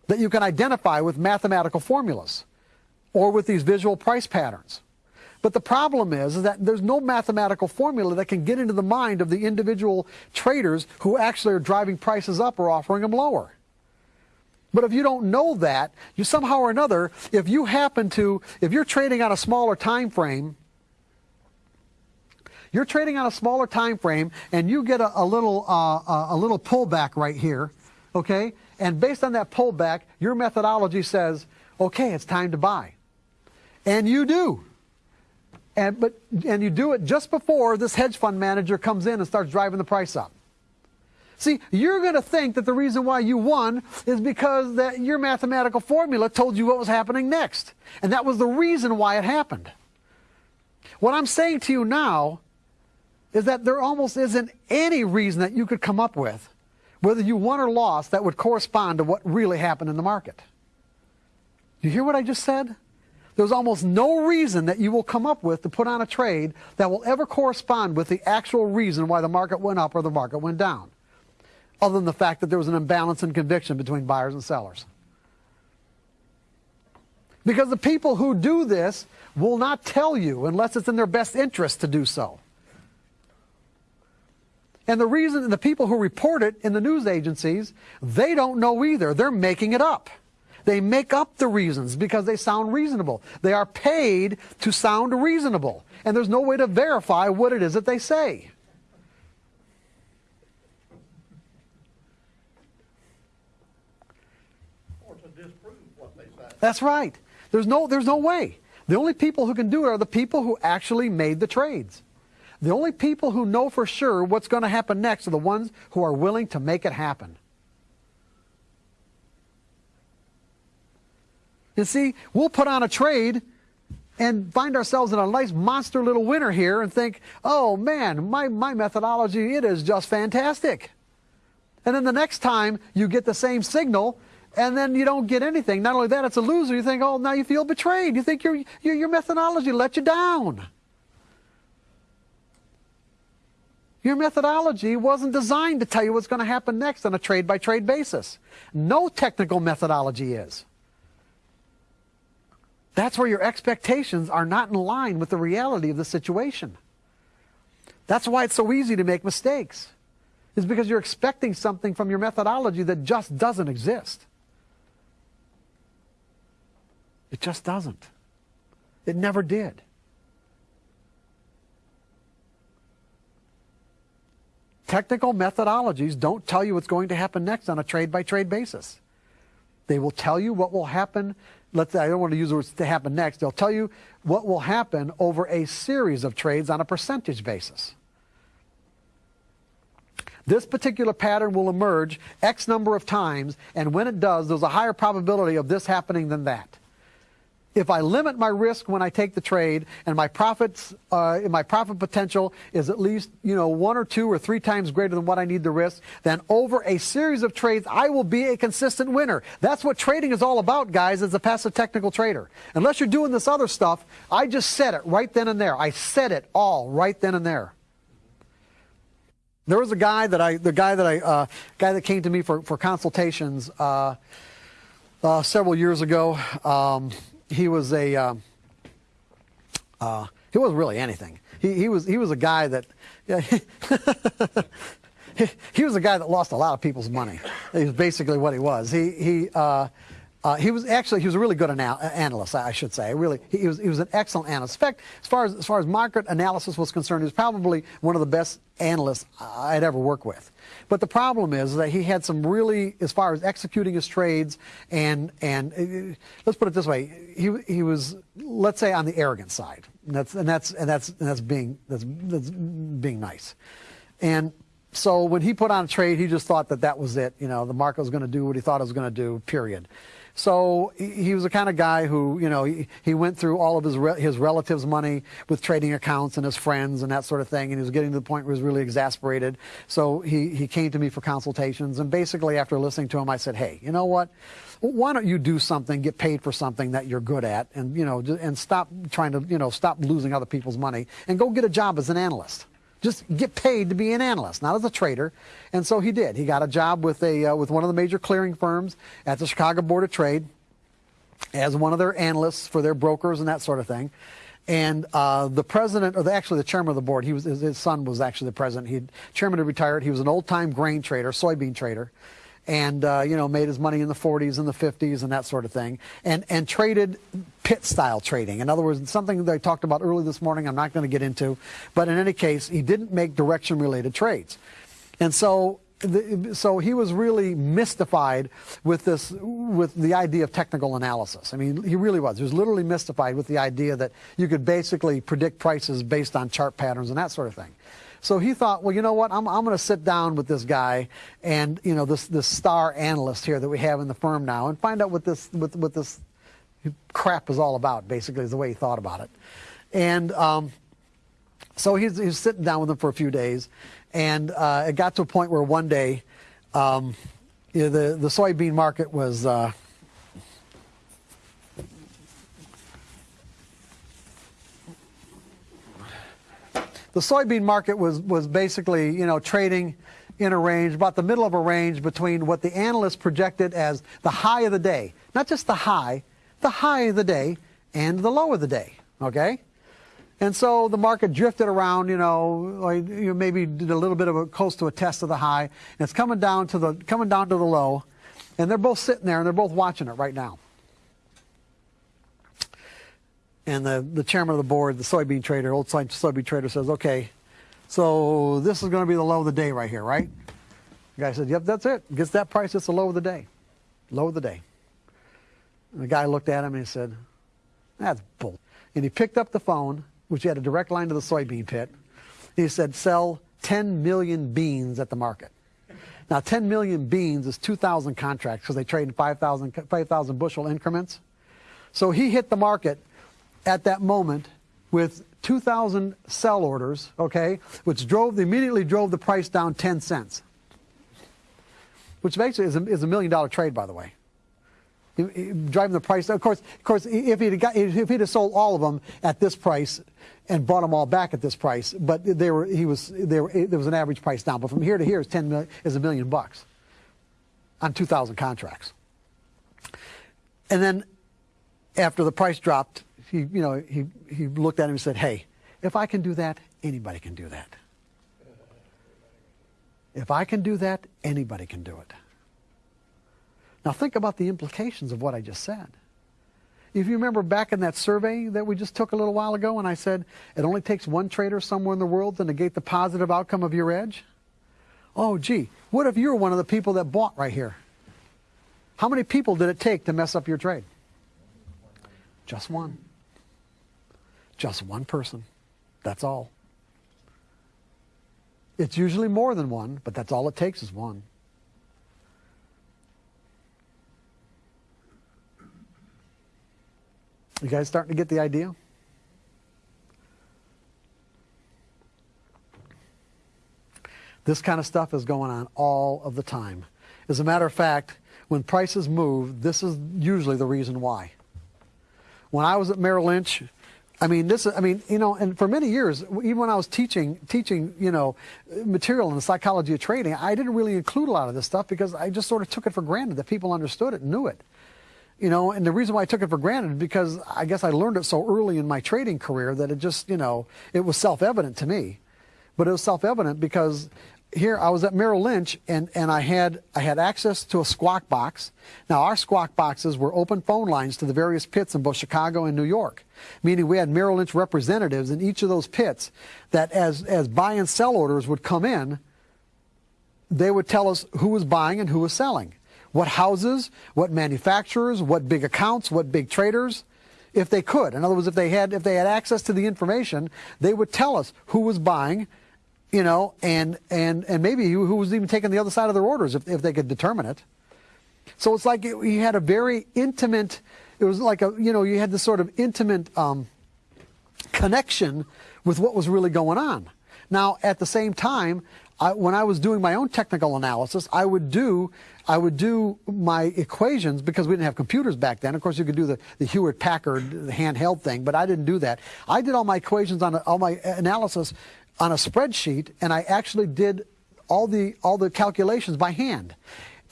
Speaker 1: that you can identify with mathematical formulas or with these visual price patterns. But the problem is, is that there's no mathematical formula that can get into the mind of the individual traders who actually are driving prices up or offering them lower. But if you don't know that, you somehow or another, if you happen to, if you're trading on a smaller time frame, you're trading on a smaller time frame, and you get a, a little uh, a little pullback right here, okay? And based on that pullback, your methodology says, okay, it's time to buy, and you do. And but and you do it just before this hedge fund manager comes in and starts driving the price up. See, you're going to think that the reason why you won is because that your mathematical formula told you what was happening next. And that was the reason why it happened. What I'm saying to you now is that there almost isn't any reason that you could come up with, whether you won or lost, that would correspond to what really happened in the market. You hear what I just said? There's almost no reason that you will come up with to put on a trade that will ever correspond with the actual reason why the market went up or the market went down other than the fact that there was an imbalance in conviction between buyers and sellers. Because the people who do this will not tell you unless it's in their best interest to do so. And the reason the people who report it in the news agencies, they don't know either. They're making it up. They make up the reasons because they sound reasonable. They are paid to sound reasonable. And there's no way to verify what it is that they say.
Speaker 6: or to disprove what they say.
Speaker 1: That's right. There's no, there's no way. The only people who can do it are the people who actually made the trades. The only people who know for sure what's going to happen next are the ones who are willing to make it happen. You see, we'll put on a trade and find ourselves in a nice monster little winner here and think, oh man, my, my methodology, it is just fantastic. And then the next time you get the same signal and then you don't get anything. Not only that, it's a loser. You think, oh, now you feel betrayed. You think your, your, your methodology let you down. Your methodology wasn't designed to tell you what's going to happen next on a trade by trade basis. No technical methodology is. That's where your expectations are not in line with the reality of the situation. That's why it's so easy to make mistakes. Is because you're expecting something from your methodology that just doesn't exist. It just doesn't. It never did. Technical methodologies don't tell you what's going to happen next on a trade by trade basis. They will tell you what will happen. Let's I don't want to use the words to happen next. They'll tell you what will happen over a series of trades on a percentage basis. this particular pattern will emerge X number of times, and when it does, there's a higher probability of this happening than that. If I limit my risk when I take the trade, and my profits, uh, my profit potential is at least you know one or two or three times greater than what I need to risk, then over a series of trades, I will be a consistent winner. That's what trading is all about, guys. As a passive technical trader, unless you're doing this other stuff, I just said it right then and there. I said it all right then and there. There was a guy that I, the guy that I, uh, guy that came to me for for consultations uh, uh, several years ago. Um, he was a, um, uh, he wasn't really anything. He he was he was a guy that, yeah, he, he was a guy that lost a lot of people's money. He was basically what he was. He he. Uh, uh, he was actually he was a really good anal- analyst, I should say. Really, he was he was an excellent analyst. In fact, as far as as far as market analysis was concerned, he was probably one of the best analysts I'd ever worked with. But the problem is that he had some really, as far as executing his trades, and and uh, let's put it this way, he he was let's say on the arrogant side. And that's and that's and that's and that's being that's that's being nice, and. So when he put on a trade, he just thought that that was it. You know, the market was going to do what he thought it was going to do. Period. So he was the kind of guy who, you know, he, he went through all of his re- his relatives' money with trading accounts and his friends and that sort of thing, and he was getting to the point where he was really exasperated. So he he came to me for consultations, and basically after listening to him, I said, hey, you know what? Why don't you do something, get paid for something that you're good at, and you know, and stop trying to, you know, stop losing other people's money, and go get a job as an analyst just get paid to be an analyst, not as a trader. And so he did. He got a job with a uh, with one of the major clearing firms at the Chicago Board of Trade as one of their analysts for their brokers and that sort of thing. And uh, the president, or the, actually the chairman of the board, he was his, his son was actually the president. He chairman had retired. He was an old time grain trader, soybean trader, and uh, you know made his money in the 40s and the 50s and that sort of thing, and and traded pit style trading. In other words, something that I talked about early this morning. I'm not going to get into, but in any case, he didn't make direction related trades, and so. The, so he was really mystified with this, with the idea of technical analysis. I mean, he really was. He was literally mystified with the idea that you could basically predict prices based on chart patterns and that sort of thing. So he thought, well, you know what? I'm, I'm going to sit down with this guy and you know this this star analyst here that we have in the firm now and find out what this what, what this crap is all about. Basically, is the way he thought about it. And um, so he's, he's sitting down with him for a few days, and uh, it got to a point where one day, um, you know, the the soybean market was. Uh, the soybean market was, was basically, you know, trading in a range, about the middle of a range between what the analysts projected as the high of the day. Not just the high, the high of the day and the low of the day, okay? And so the market drifted around, you know, like, you know, maybe did a little bit of a close to a test of the high, and it's coming down to the coming down to the low, and they're both sitting there and they're both watching it right now. And the, the chairman of the board, the soybean trader, old soy- soybean trader says, okay, so this is going to be the low of the day right here, right? The guy said, yep, that's it. Gets that price, it's the low of the day. Low of the day. And the guy looked at him and he said, that's bull. And he picked up the phone, which had a direct line to the soybean pit. He said, sell 10 million beans at the market. Now, 10 million beans is 2,000 contracts because they trade in 5,000 5,000 bushel increments. So he hit the market at that moment with 2,000 sell orders, okay, which drove immediately drove the price down 10 cents, which basically is a, is a million dollar trade, by the way. Driving the price, of course, of course, if he'd got, if he'd have sold all of them at this price and bought them all back at this price, but they were, he was, they were, there was an average price down. But from here to here is 10 million, is a million bucks on 2,000 contracts. And then after the price dropped, he, you know, he, he looked at him and said, hey, if I can do that, anybody can do that. If I can do that, anybody can do it. Now think about the implications of what I just said. If you remember back in that survey that we just took a little while ago, and I said it only takes one trader somewhere in the world to negate the positive outcome of your edge? Oh, gee, what if you're one of the people that bought right here? How many people did it take to mess up your trade? Just one. Just one person. That's all. It's usually more than one, but that's all it takes is one. You guys starting to get the idea? This kind of stuff is going on all of the time. As a matter of fact, when prices move, this is usually the reason why. When I was at Merrill Lynch, I mean, this. I mean, you know, and for many years, even when I was teaching, teaching, you know, material in the psychology of trading, I didn't really include a lot of this stuff because I just sort of took it for granted that people understood it and knew it. You know, and the reason why I took it for granted because I guess I learned it so early in my trading career that it just, you know, it was self-evident to me. But it was self-evident because here I was at Merrill Lynch and, and I had I had access to a squawk box. Now our squawk boxes were open phone lines to the various pits in both Chicago and New York, meaning we had Merrill Lynch representatives in each of those pits that as as buy and sell orders would come in, they would tell us who was buying and who was selling. What houses, what manufacturers, what big accounts, what big traders, if they could. In other words, if they had if they had access to the information, they would tell us who was buying, you know, and and and maybe who was even taking the other side of their orders if if they could determine it. So it's like you had a very intimate. It was like a you know you had this sort of intimate um, connection with what was really going on. Now at the same time, I, when I was doing my own technical analysis, I would do I would do my equations because we didn't have computers back then. Of course, you could do the, the Hewlett Packard handheld thing, but I didn't do that. I did all my equations on all my analysis on a spreadsheet, and I actually did all the all the calculations by hand,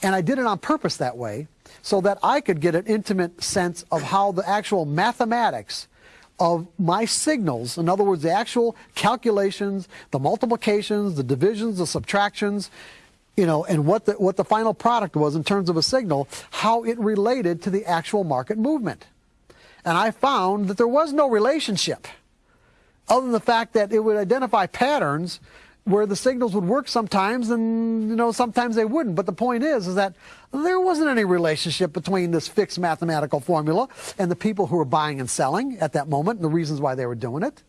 Speaker 1: and I did it on purpose that way so that I could get an intimate sense of how the actual mathematics of my signals, in other words, the actual calculations, the multiplications, the divisions, the subtractions, you know, and what the, what the final product was in terms of a signal, how it related to the actual market movement. And I found that there was no relationship other than the fact that it would identify patterns where the signals would work sometimes and you know sometimes they wouldn't. But the point is is that there wasn't any relationship between this fixed mathematical formula and the people who were buying and selling at that moment and the reasons why they were doing it.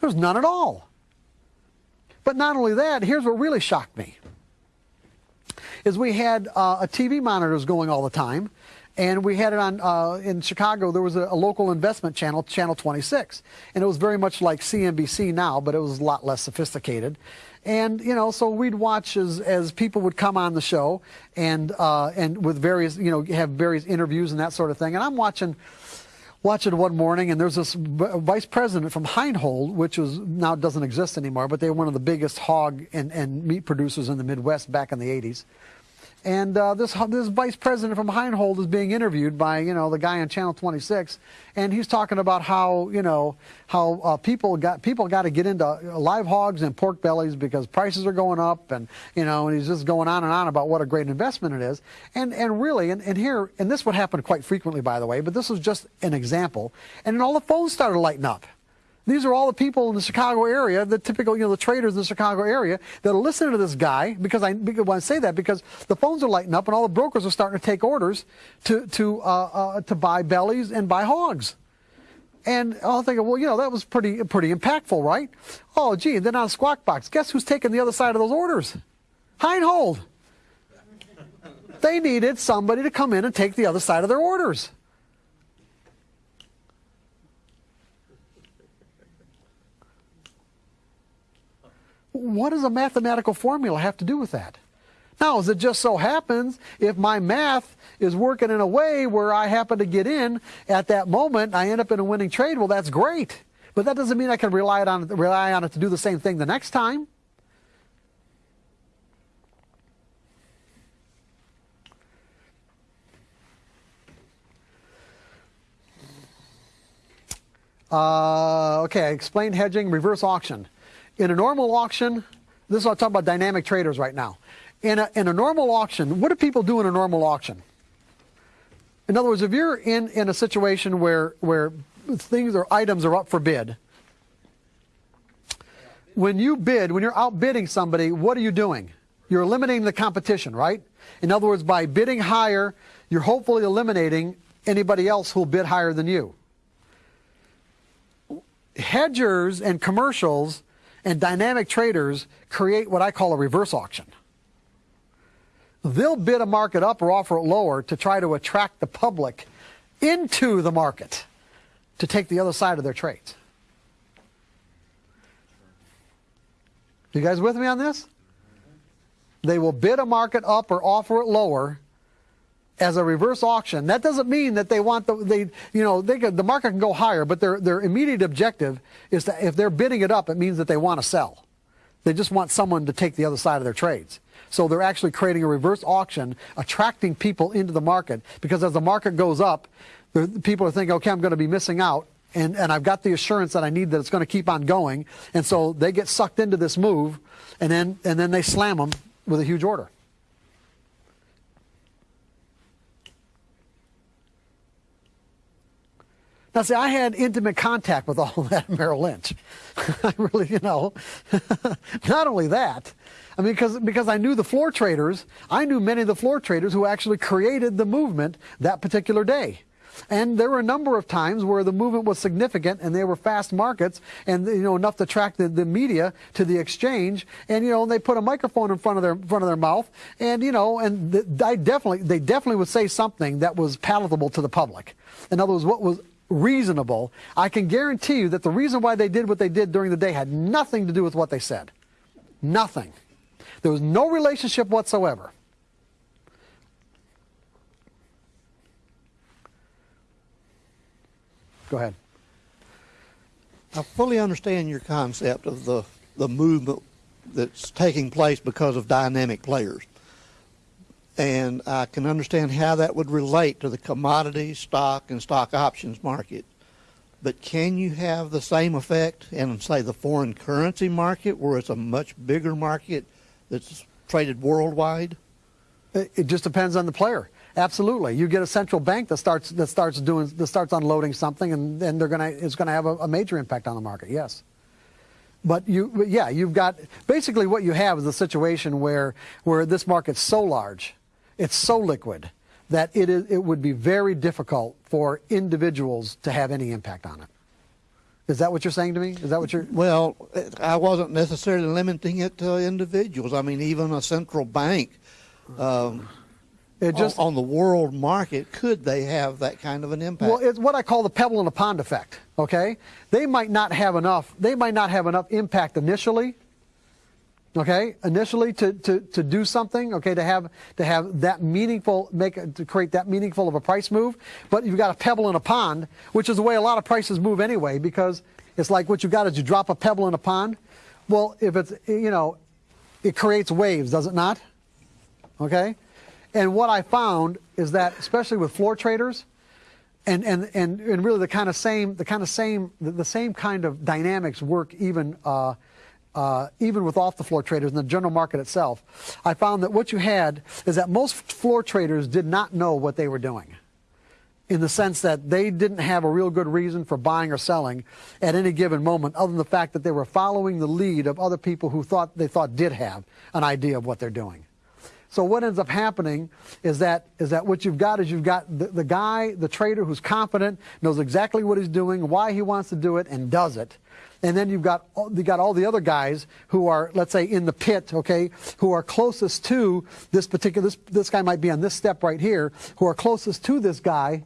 Speaker 1: There was none at all. But not only that here's what really shocked me is we had uh, a TV monitors going all the time and we had it on uh, in Chicago. There was a, a, local investment channel, Channel 26, and it was very much like CNBC now, but it was a lot less sophisticated. And you know, so we'd watch as as people would come on the show, and uh, and with various you know have various interviews and that sort of thing. And I'm watching watching one morning, and there's this vice president from Heinold, which was now doesn't exist anymore, but they were one of the biggest hog and, and meat producers in the Midwest back in the 80s. And uh, this this vice president from Heinold is being interviewed by you know the guy on Channel 26, and he's talking about how you know how uh, people got people got to get into live hogs and pork bellies because prices are going up, and you know, and he's just going on and on about what a great investment it is. And and really, and, and here, and this would happen quite frequently, by the way, but this was just an example. And then all the phones started lighting up. These are all the people in the Chicago area, the typical, you know, the traders in the Chicago area that are listening to this guy because I, because I say that because the phones are lighting up and all the brokers are starting to take orders to to uh, uh, to buy bellies and buy hogs. And I'll think, well, you know, that was pretty pretty impactful, right? Oh, gee, then on Squawk Box, guess who's taking the other side of those orders? Heinold. They needed somebody to come in and take the other side of their orders. What does a mathematical formula have to do with that? Now, as it just so happens, if my math is working in a way where I happen to get in at that moment, I end up in a winning trade, well, that's great. But that doesn't mean I can rely on it, rely on it to do the same thing the next time. Uh, okay, I explained hedging, reverse auction. In a normal auction, this is what I'm talking about dynamic traders right now. In a, in a normal auction, what do people do in a normal auction? In other words, if you're in, in a situation where, where things or items are up for bid, when you bid, when you're outbidding somebody, what are you doing? You're eliminating the competition, right? In other words, by bidding higher, you're hopefully eliminating anybody else who'll bid higher than you. Hedgers and commercials And dynamic traders create what I call a reverse auction. They'll bid a market up or offer it lower to try to attract the public into the market to take the other side of their trades. You guys with me on this? They will bid a market up or offer it lower as a reverse auction. That doesn't mean that they want the they you know they could, the market can go higher, but their their immediate objective is that if they're bidding it up, it means that they want to sell. They just want someone to take the other side of their trades. So they're actually creating a reverse auction, attracting people into the market because as the market goes up, the, people are thinking, okay, I'm going to be missing out. And, and I've got the assurance that I need that it's going to keep on going. And so they get sucked into this move and then, and then they slam them with a huge order. Now, see, I had intimate contact with all of that at Merrill Lynch. I really, you know, not only that, I mean, because, because I knew the floor traders, I knew many of the floor traders who actually created the movement that particular day. And there were a number of times where the movement was significant and they were fast markets and you know enough to attract the, the media to the exchange and you know and they put a microphone in front of their front of their mouth and you know and I definitely they definitely would say something that was palatable to the public. In other words, what was reasonable. I can guarantee you that the reason why they did what they did during the day had nothing to do with what they said. Nothing. There was no relationship whatsoever. Go ahead.
Speaker 6: I fully understand your concept of the, the movement that's taking place because of dynamic players. And I can understand how that would relate to the commodity, stock, and stock options market. But can you have the same effect in, say, the foreign currency market, where it's a much bigger market that's traded worldwide?
Speaker 1: It, just depends on the player. Absolutely, you get a central bank that starts that starts doing that starts unloading something, and then they're gonna it's gonna have a, a major impact on the market. Yes. But you, yeah, you've got basically what you have is a situation where where this market's so large, it's so liquid that it is it would be very difficult for individuals to have any impact on it. Is that what you're saying to me? Is that what you're?
Speaker 6: Well, I wasn't necessarily limiting it to individuals. I mean, even a central bank. Um,
Speaker 1: It just
Speaker 6: on, on the world market, could they have that kind of an impact?
Speaker 1: Well, it's what I call the pebble in a pond effect. Okay, they might not have enough. They might not have enough impact initially. Okay, initially to, to, to do something. Okay, to have to have that meaningful make to create that meaningful of a price move. But you've got a pebble in a pond, which is the way a lot of prices move anyway. Because it's like what you've got is you drop a pebble in a pond. Well, if it's you know, it creates waves, does it not? Okay. And what I found is that, especially with floor traders, and, and, and, and really the kind of same the kind of same the, the same kind of dynamics work even uh, uh, even with off the floor traders in the general market itself. I found that what you had is that most floor traders did not know what they were doing. In the sense that they didn't have a real good reason for buying or selling at any given moment, other than the fact that they were following the lead of other people who thought they thought did have an idea of what they're doing. So what ends up happening is that is that what you've got is you've got the, the guy, the trader who's confident, knows exactly what he's doing, why he wants to do it, and does it. And then you've got you got all the other guys who are, let's say, in the pit, okay, who are closest to this particular. This this guy might be on this step right here, who are closest to this guy,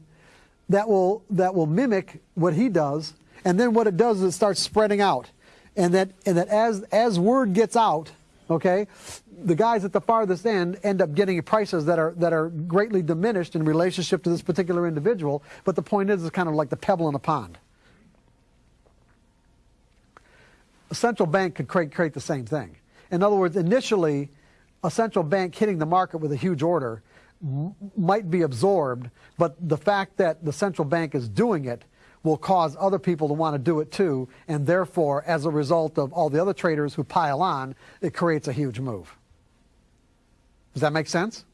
Speaker 1: that will that will mimic what he does. And then what it does is it starts spreading out, and that and that as as word gets out, okay, the guys at the farthest end end up getting prices that are that are greatly diminished in relationship to this particular individual. But the point is, it's kind of like the pebble in a pond. A central bank could create, create the same thing. In other words, initially, a central bank hitting the market with a huge order might be absorbed, but the fact that the central bank is doing it will cause other people to want to do it too, and therefore, as a result of all the other traders who pile on, it creates a huge move. Does that make sense?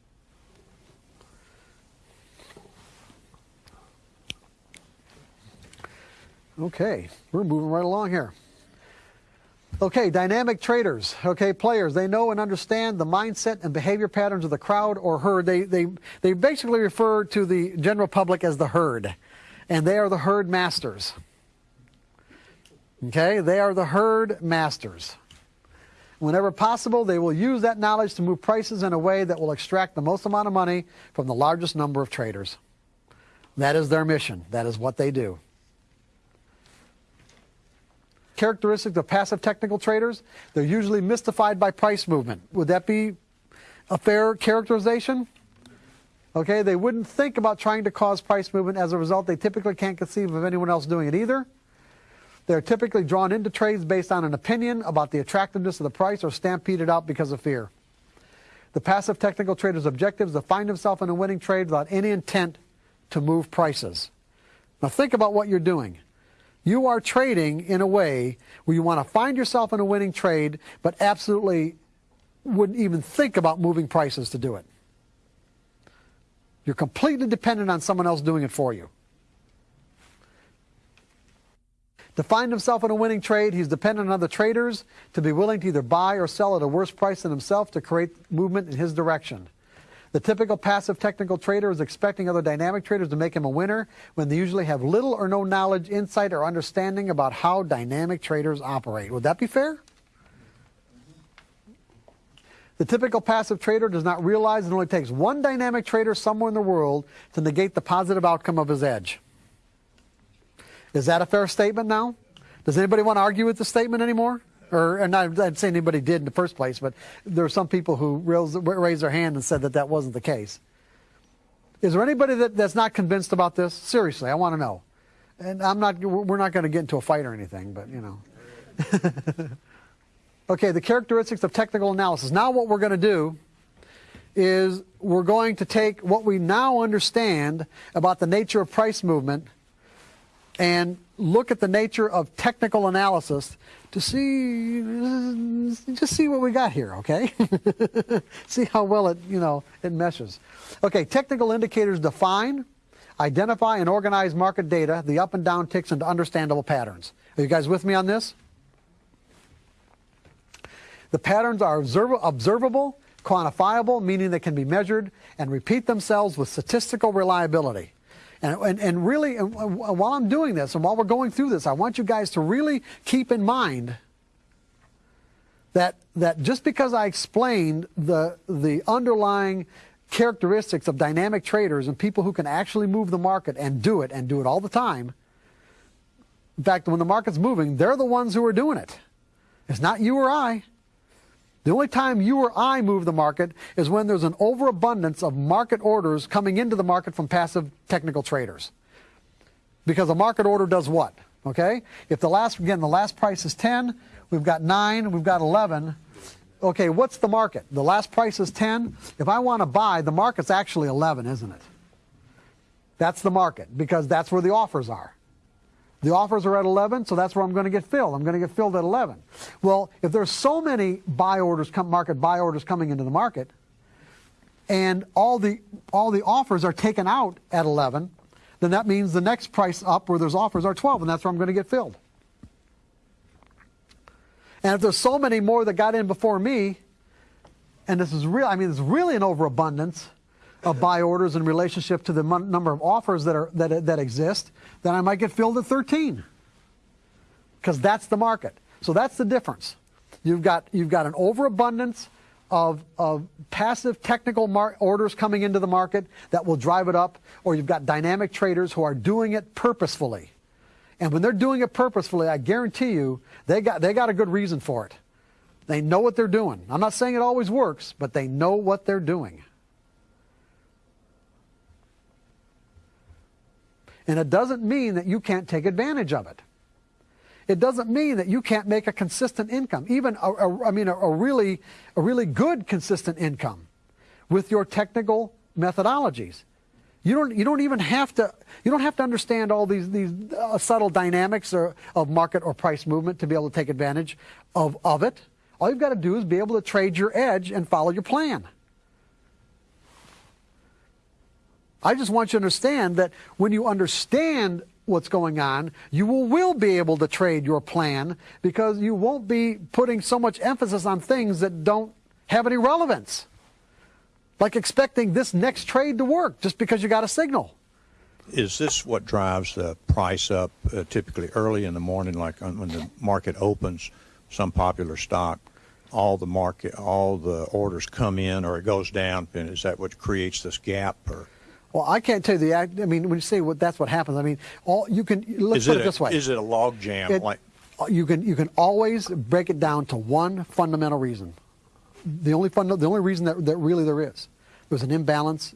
Speaker 1: Okay, we're moving right along here. Okay, dynamic traders, okay, players, they know and understand the mindset and behavior patterns of the crowd or herd. They, they, they basically refer to the general public as the herd, and they are the herd masters. Okay, they are the herd masters. Whenever possible, they will use that knowledge to move prices in a way that will extract the most amount of money from the largest number of traders. That is their mission. That is what they do. Characteristics of passive technical traders, they're usually mystified by price movement. Would that be a fair characterization? Okay, they wouldn't think about trying to cause price movement. As a result, they typically can't conceive of anyone else doing it either. They're typically drawn into trades based on an opinion about the attractiveness of the price or stampeded out because of fear. The passive technical trader's objective is to find himself in a winning trade without any intent to move prices. Now think about what you're doing. You are trading in a way where you want to find yourself in a winning trade, but absolutely wouldn't even think about moving prices to do it. You're completely dependent on someone else doing it for you. To find himself in a winning trade, he's dependent on other traders to be willing to either buy or sell at a worse price than himself to create movement in his direction. The typical passive technical trader is expecting other dynamic traders to make him a winner when they usually have little or no knowledge, insight, or understanding about how dynamic traders operate. Would that be fair? The typical passive trader does not realize it only takes one dynamic trader somewhere in the world to negate the positive outcome of his edge. Is that a fair statement now? Does anybody want to argue with the statement anymore? Or, and I didn't say anybody did in the first place, but there are some people who raised, their hand and said that that wasn't the case. Is there anybody that, that's not convinced about this? Seriously, I want to know. And I'm not, we're not going to get into a fight or anything, but you know. okay, the characteristics of technical analysis. Now what we're going to do is we're going to take what we now understand about the nature of price movement and look at the nature of technical analysis to see just see what we got here okay? See how well it you know it meshes. Okay technical indicators define identify and organize market data the up and down ticks into understandable patterns. Are you guys with me on this? The patterns are observ observable quantifiable meaning they can be measured and repeat themselves with statistical reliability and, and, and really, and while I'm doing this and while we're going through this, I want you guys to really keep in mind that, that just because I explained the, the underlying characteristics of dynamic traders and people who can actually move the market and do it and do it all the time, in fact, when the market's moving, they're the ones who are doing it. It's not you or I. The only time you or I move the market is when there's an overabundance of market orders coming into the market from passive technical traders. Because a market order does what? Okay? If the last, again, the last price is 10, we've got 9, we've got 11. Okay, what's the market? The last price is 10. If I want to buy, the market's actually 11, isn't it? That's the market because that's where the offers are. The offers are at 11, so that's where I'm going to get filled. I'm going to get filled at 11. Well, if there's so many buy orders, come market buy orders coming into the market, and all the all the offers are taken out at 11, then that means the next price up where there's offers are 12, and that's where I'm going to get filled. And if there's so many more that got in before me, and this is real, I mean, it's really an overabundance of buy orders in relationship to the number of offers that are that that exist, then I might get filled at 13. Because that's the market. So that's the difference. You've got you've got an overabundance of, of passive technical orders coming into the market that will drive it up, or you've got dynamic traders who are doing it purposefully. And when they're doing it purposefully, I guarantee you, they got, they got a good reason for it. They know what they're doing. I'm not saying it always works, but they know what they're doing. And it doesn't mean that you can't take advantage of it. It doesn't mean that you can't make a consistent income, even a, a, I mean a, a really a really good consistent income with your technical methodologies. You don't you don't even have to you don't have to understand all these these uh, subtle dynamics or, of market or price movement to be able to take advantage of of it. All you've got to do is be able to trade your edge and follow your plan. I just want you to understand that when you understand what's going on, you will, will be able to trade your plan because you won't be putting so much emphasis on things that don't have any relevance. Like expecting this next trade to work just because you got a signal.
Speaker 7: Is this what drives the price up uh, typically early in the morning, like when the market opens, some popular stock, all the market, all the orders come in or it goes down, and is that what creates this gap or?
Speaker 1: Well, I can't tell you the act. I mean, when you say what that's what happens, I mean, all you can let's
Speaker 7: Is
Speaker 1: put
Speaker 7: it,
Speaker 1: this way.
Speaker 7: is it a log jam?
Speaker 1: It-
Speaker 7: like, uh,
Speaker 1: you can you can always break it down to one fundamental reason. The only funda- the only reason that, that really there is there's an imbalance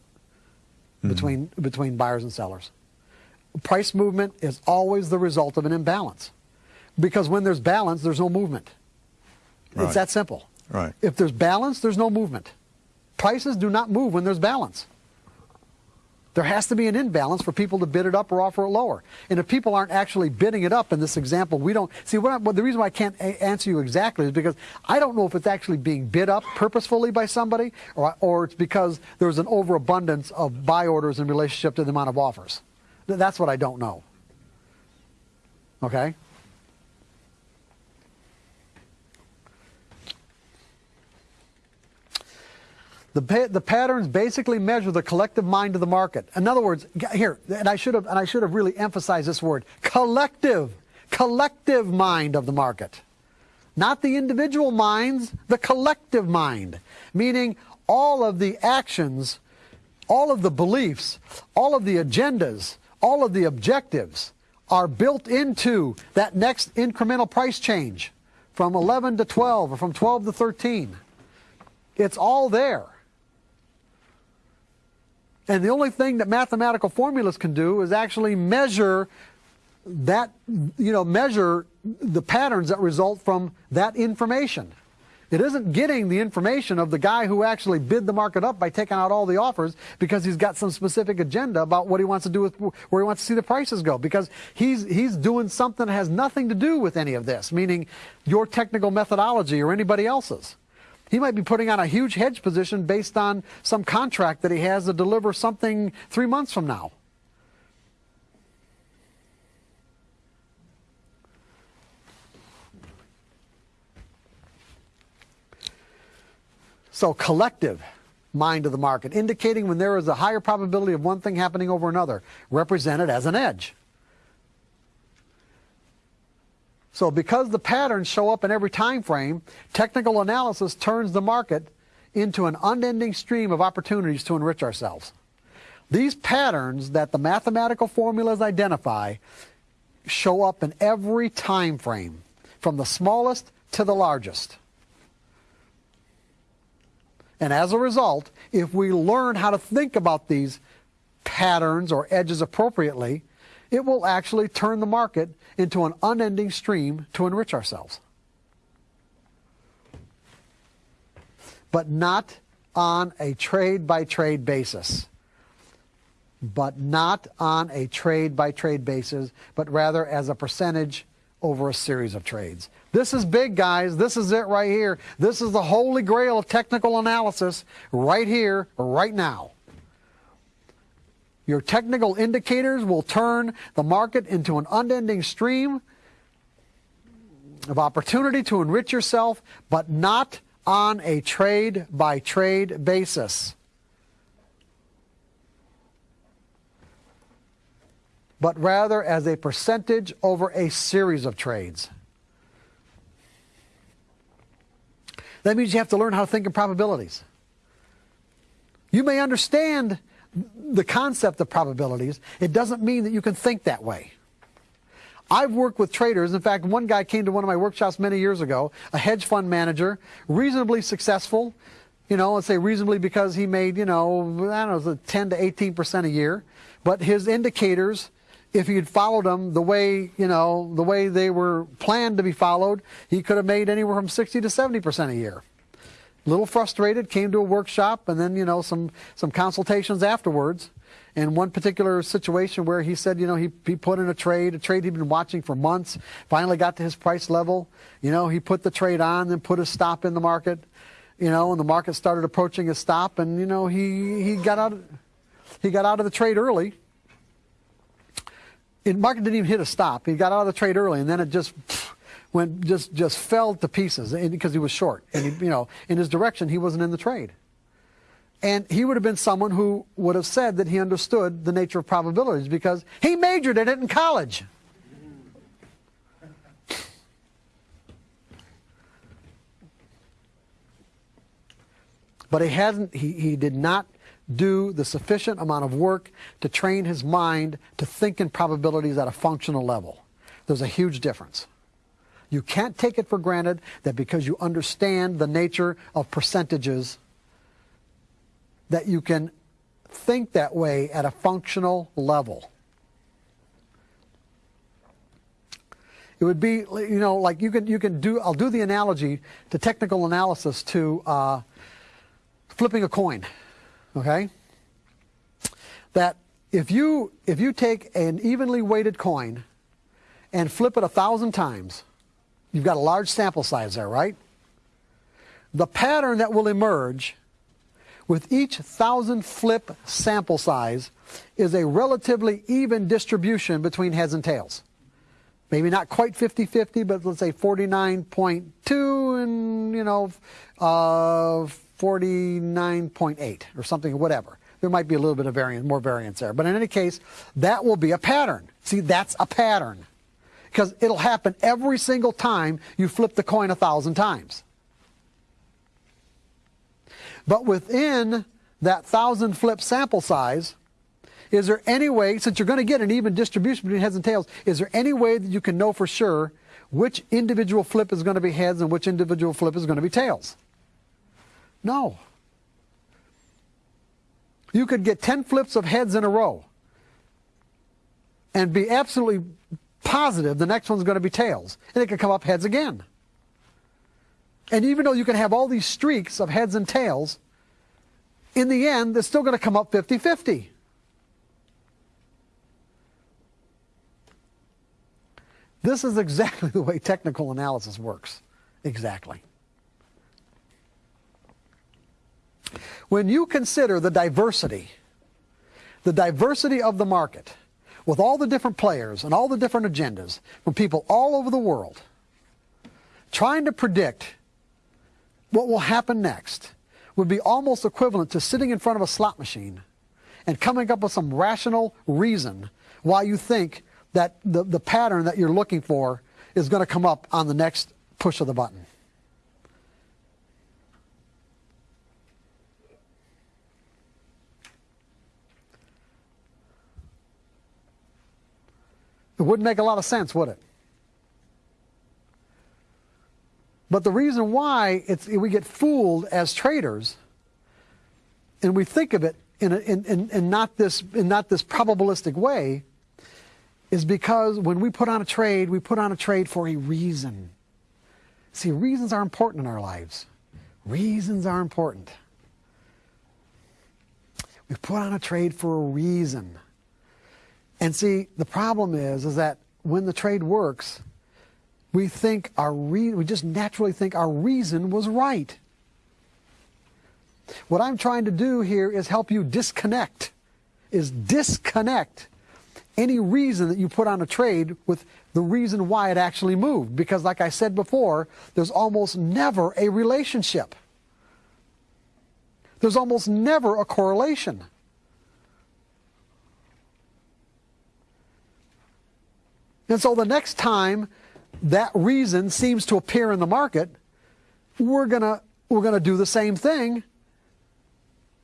Speaker 1: hmm. between between buyers and sellers. Price movement is always the result of an imbalance, because when there's balance, there's no movement.
Speaker 7: Right.
Speaker 1: It's that simple.
Speaker 7: Right.
Speaker 1: If there's balance, there's no movement. Prices do not move when there's balance. There has to be an imbalance for people to bid it up or offer it lower. And if people aren't actually bidding it up in this example, we don't see what, I- what the reason why I can't answer you exactly is because I don't know if it's actually being bid up purposefully by somebody or, or it's because there's an overabundance of buy orders in relationship to the amount of offers. That's what I don't know. Okay? The, pa- the patterns basically measure the collective mind of the market. In other words, here, and I should have, and I should have really emphasized this word: collective, collective mind of the market, not the individual minds, the collective mind, meaning all of the actions, all of the beliefs, all of the agendas, all of the objectives are built into that next incremental price change from 11 to 12 or from 12 to 13. It's all there. And the only thing that mathematical formulas can do is actually measure that, you know, measure the patterns that result from that information. It isn't getting the information of the guy who actually bid the market up by taking out all the offers because he's got some specific agenda about what he wants to do with where he wants to see the prices go because he's he's doing something that has nothing to do with any of this, meaning your technical methodology or anybody else's. He might be putting on a huge hedge position based on some contract that he has to deliver something three months from now. So collective mind of the market, indicating when there is a higher probability of one thing happening over another, represented as an edge. So because the patterns show up in every time frame, technical analysis turns the market into an unending stream of opportunities to enrich ourselves. These patterns that the mathematical formulas identify show up in every time frame, from the smallest to the largest. And as a result, if we learn how to think about these patterns or edges appropriately, it will actually turn the market into an unending stream to enrich ourselves. But not on a trade by trade basis. But not on a trade by trade basis, but rather as a percentage over a series of trades. This is big, guys. This is it right here. This is the holy grail of technical analysis right here, right now. Your technical indicators will turn the market into an unending stream of opportunity to enrich yourself, but not on a trade by trade basis. But rather as a percentage over a series of trades. That means you have to learn how to think in probabilities. You may understand the concept of probabilities, it doesn't mean that you can think that way. I've worked with traders. In fact, one guy came to one of my workshops many years ago, a hedge fund manager, reasonably successful. You know, let's say reasonably because he made, you know, I don't know, 10 to 18% a year. But his indicators, if he had followed them the way, you know, the way they were planned to be followed, he could have made anywhere from 60 to 70% a year little frustrated, came to a workshop and then, you know, some, some consultations afterwards. In one particular situation where he said, you know, he, he put in a trade, a trade he'd been watching for months, finally got to his price level. You know, he put the trade on, then put a stop in the market, you know, and the market started approaching a stop and, you know, he, he got out, he got out of the trade early. The market didn't even hit a stop. He got out of the trade early and then it just, went just just fell to pieces because he was short and he, you know in his direction he wasn't in the trade And he would have been someone who would have said that he understood the nature of probabilities because he majored in it in college. But he hasn't he, he did not do the sufficient amount of work to train his mind to think in probabilities at a functional level. There's a huge difference. You can't take it for granted that because you understand the nature of percentages that you can think that way at a functional level. It would be, you know, like you can you can do. I'll do the analogy to technical analysis to uh, flipping a coin. Okay. That if you if you take an evenly weighted coin and flip it a thousand times, you've got a large sample size there, right? The pattern that will emerge with each thousand flip sample size is a relatively even distribution between heads and tails. Maybe not quite 50-50, but let's say 49.2 and, you know, uh, 49.8 or something, whatever. There might be a little bit of variance, more variance there. But in any case, that will be a pattern. See, that's a pattern. Because it'll happen every single time you flip the coin a thousand times. But within that thousand flip sample size, is there any way, since you're going to get an even distribution between heads and tails, is there any way that you can know for sure which individual flip is going to be heads and which individual flip is going to be tails? No. You could get 10 flips of heads in a row and be absolutely positive the next one's going to be tails. And it could come up heads again. And even though you can have all these streaks of heads and tails, in the end, they're still going to come up 50 50. This is exactly the way technical analysis works. Exactly. When you consider the diversity, the diversity of the market, with all the different players and all the different agendas from people all over the world, trying to predict what will happen next would be almost equivalent to sitting in front of a slot machine and coming up with some rational reason why you think that the, the pattern that you're looking for is going to come up on the next push of the button. It wouldn't make a lot of sense, would it? But the reason why it's, we get fooled as traders, and we think of it in, a, in, in, in, not this, in not this probabilistic way, is because when we put on a trade, we put on a trade for a reason. See, reasons are important in our lives. Reasons are important. We put on a trade for a reason. And see, the problem is, is that when the trade works, we think our re- we just naturally think our reason was right. What I'm trying to do here is help you disconnect, is disconnect any reason that you put on a trade with the reason why it actually moved. Because like I said before, there's almost never a relationship. There's almost never a correlation. And so the next time that reason seems to appear in the market, we're going to we're going to do the same thing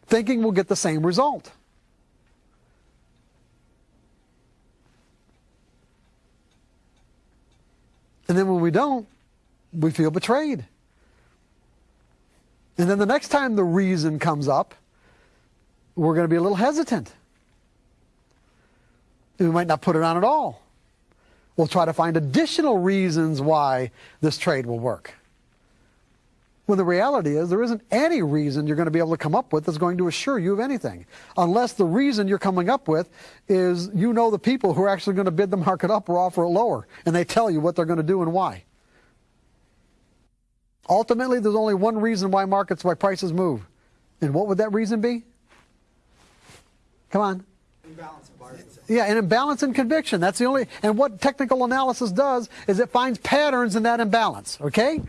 Speaker 1: thinking we'll get the same result. And then when we don't, we feel betrayed. And then the next time the reason comes up, we're going to be a little hesitant. We might not put it on at all. We'll try to find additional reasons why this trade will work. When the reality is there isn't any reason you're going to be able to come up with that's going to assure you of anything. Unless the reason you're coming up with is you know the people who are actually going to bid the market up or offer it lower, and they tell you what they're going to do and why. Ultimately, there's only one reason why markets, why prices move. And what would that reason be? Come on. Yeah, an imbalance in conviction. That's the only, and what technical analysis does is it finds patterns in that imbalance, okay?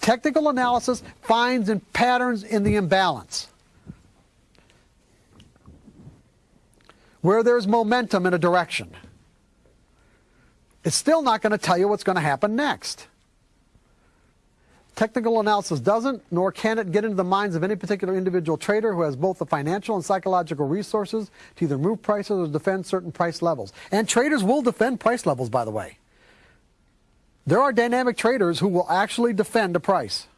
Speaker 1: Technical analysis finds in patterns in the imbalance. Where there's momentum in a direction. It's still not going to tell you what's going to happen next. Technical analysis doesn't, nor can it get into the minds of any particular individual trader who has both the financial and psychological resources to either move prices or defend certain price levels. And traders will defend price levels, by the way. There are dynamic traders who will actually defend a price.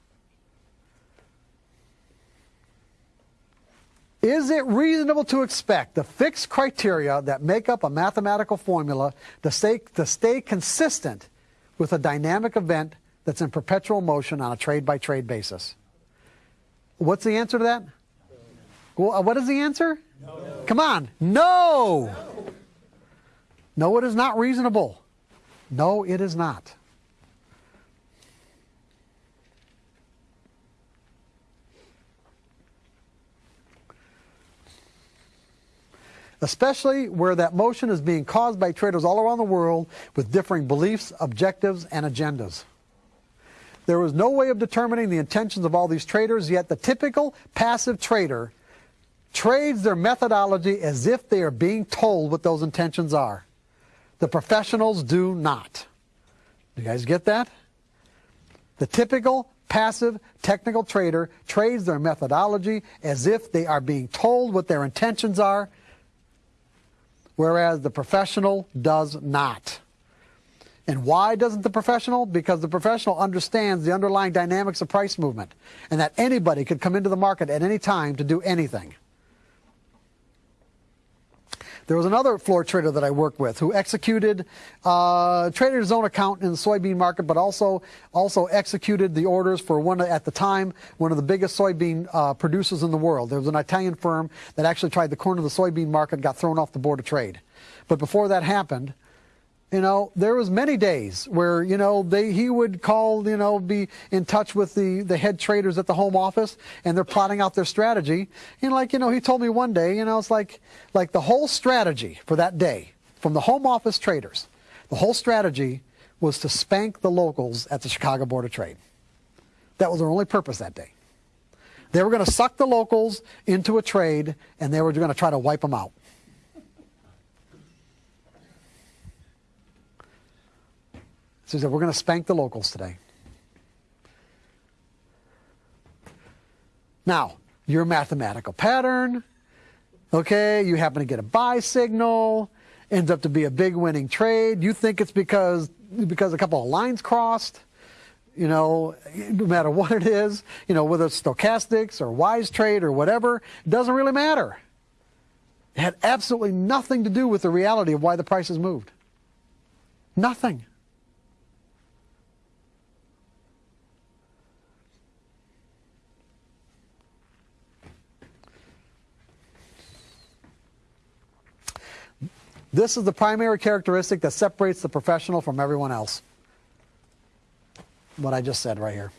Speaker 1: Is it reasonable to expect the fixed criteria that make up a mathematical formula to stay, to stay consistent with a dynamic event that's in perpetual motion on a trade by trade basis? What's the answer to that? Well, uh, what is the answer? No. Come on. No. No, it is not reasonable. No, it is not. especially where that motion is being caused by traders all around the world with differing beliefs, objectives, and agendas. There is no way of determining the intentions of all these traders, yet the typical passive trader trades their methodology as if they are being told what those intentions are. The professionals do not. Do you guys get that? The typical passive technical trader trades their methodology as if they are being told what their intentions are whereas the professional does not. And why doesn't the professional? Because the professional understands the underlying dynamics of price movement and that anybody could come into the market at any time to do anything. There was another floor trader that I worked with who executed, uh, traded his own account in the soybean market, but also also executed the orders for one at the time one of the biggest soybean uh, producers in the world. There was an Italian firm that actually tried the corner of the soybean market, got thrown off the board of trade. But before that happened, you know, there was many days where, you know, they, he would call, you know, be in touch with the, the head traders at the home office and they're plotting out their strategy. And like, you know, he told me one day, you know, it's like, like the whole strategy for that day from the home office traders, the whole strategy was to spank the locals at the Chicago Board of Trade. That was their only purpose that day. They were going to suck the locals into a trade and they were going to try to wipe them out. So he said, we're going to spank the locals today. Now, your mathematical pattern, okay, you happen to get a buy signal, ends up to be a big winning trade. You think it's because, because a couple of lines crossed, you know, no matter what it is, you know, whether it's stochastics or wise trade or whatever, it doesn't really matter. It had absolutely nothing to do with the reality of why the prices moved. Nothing. This is the primary characteristic that separates the professional from everyone else. What I just said right here.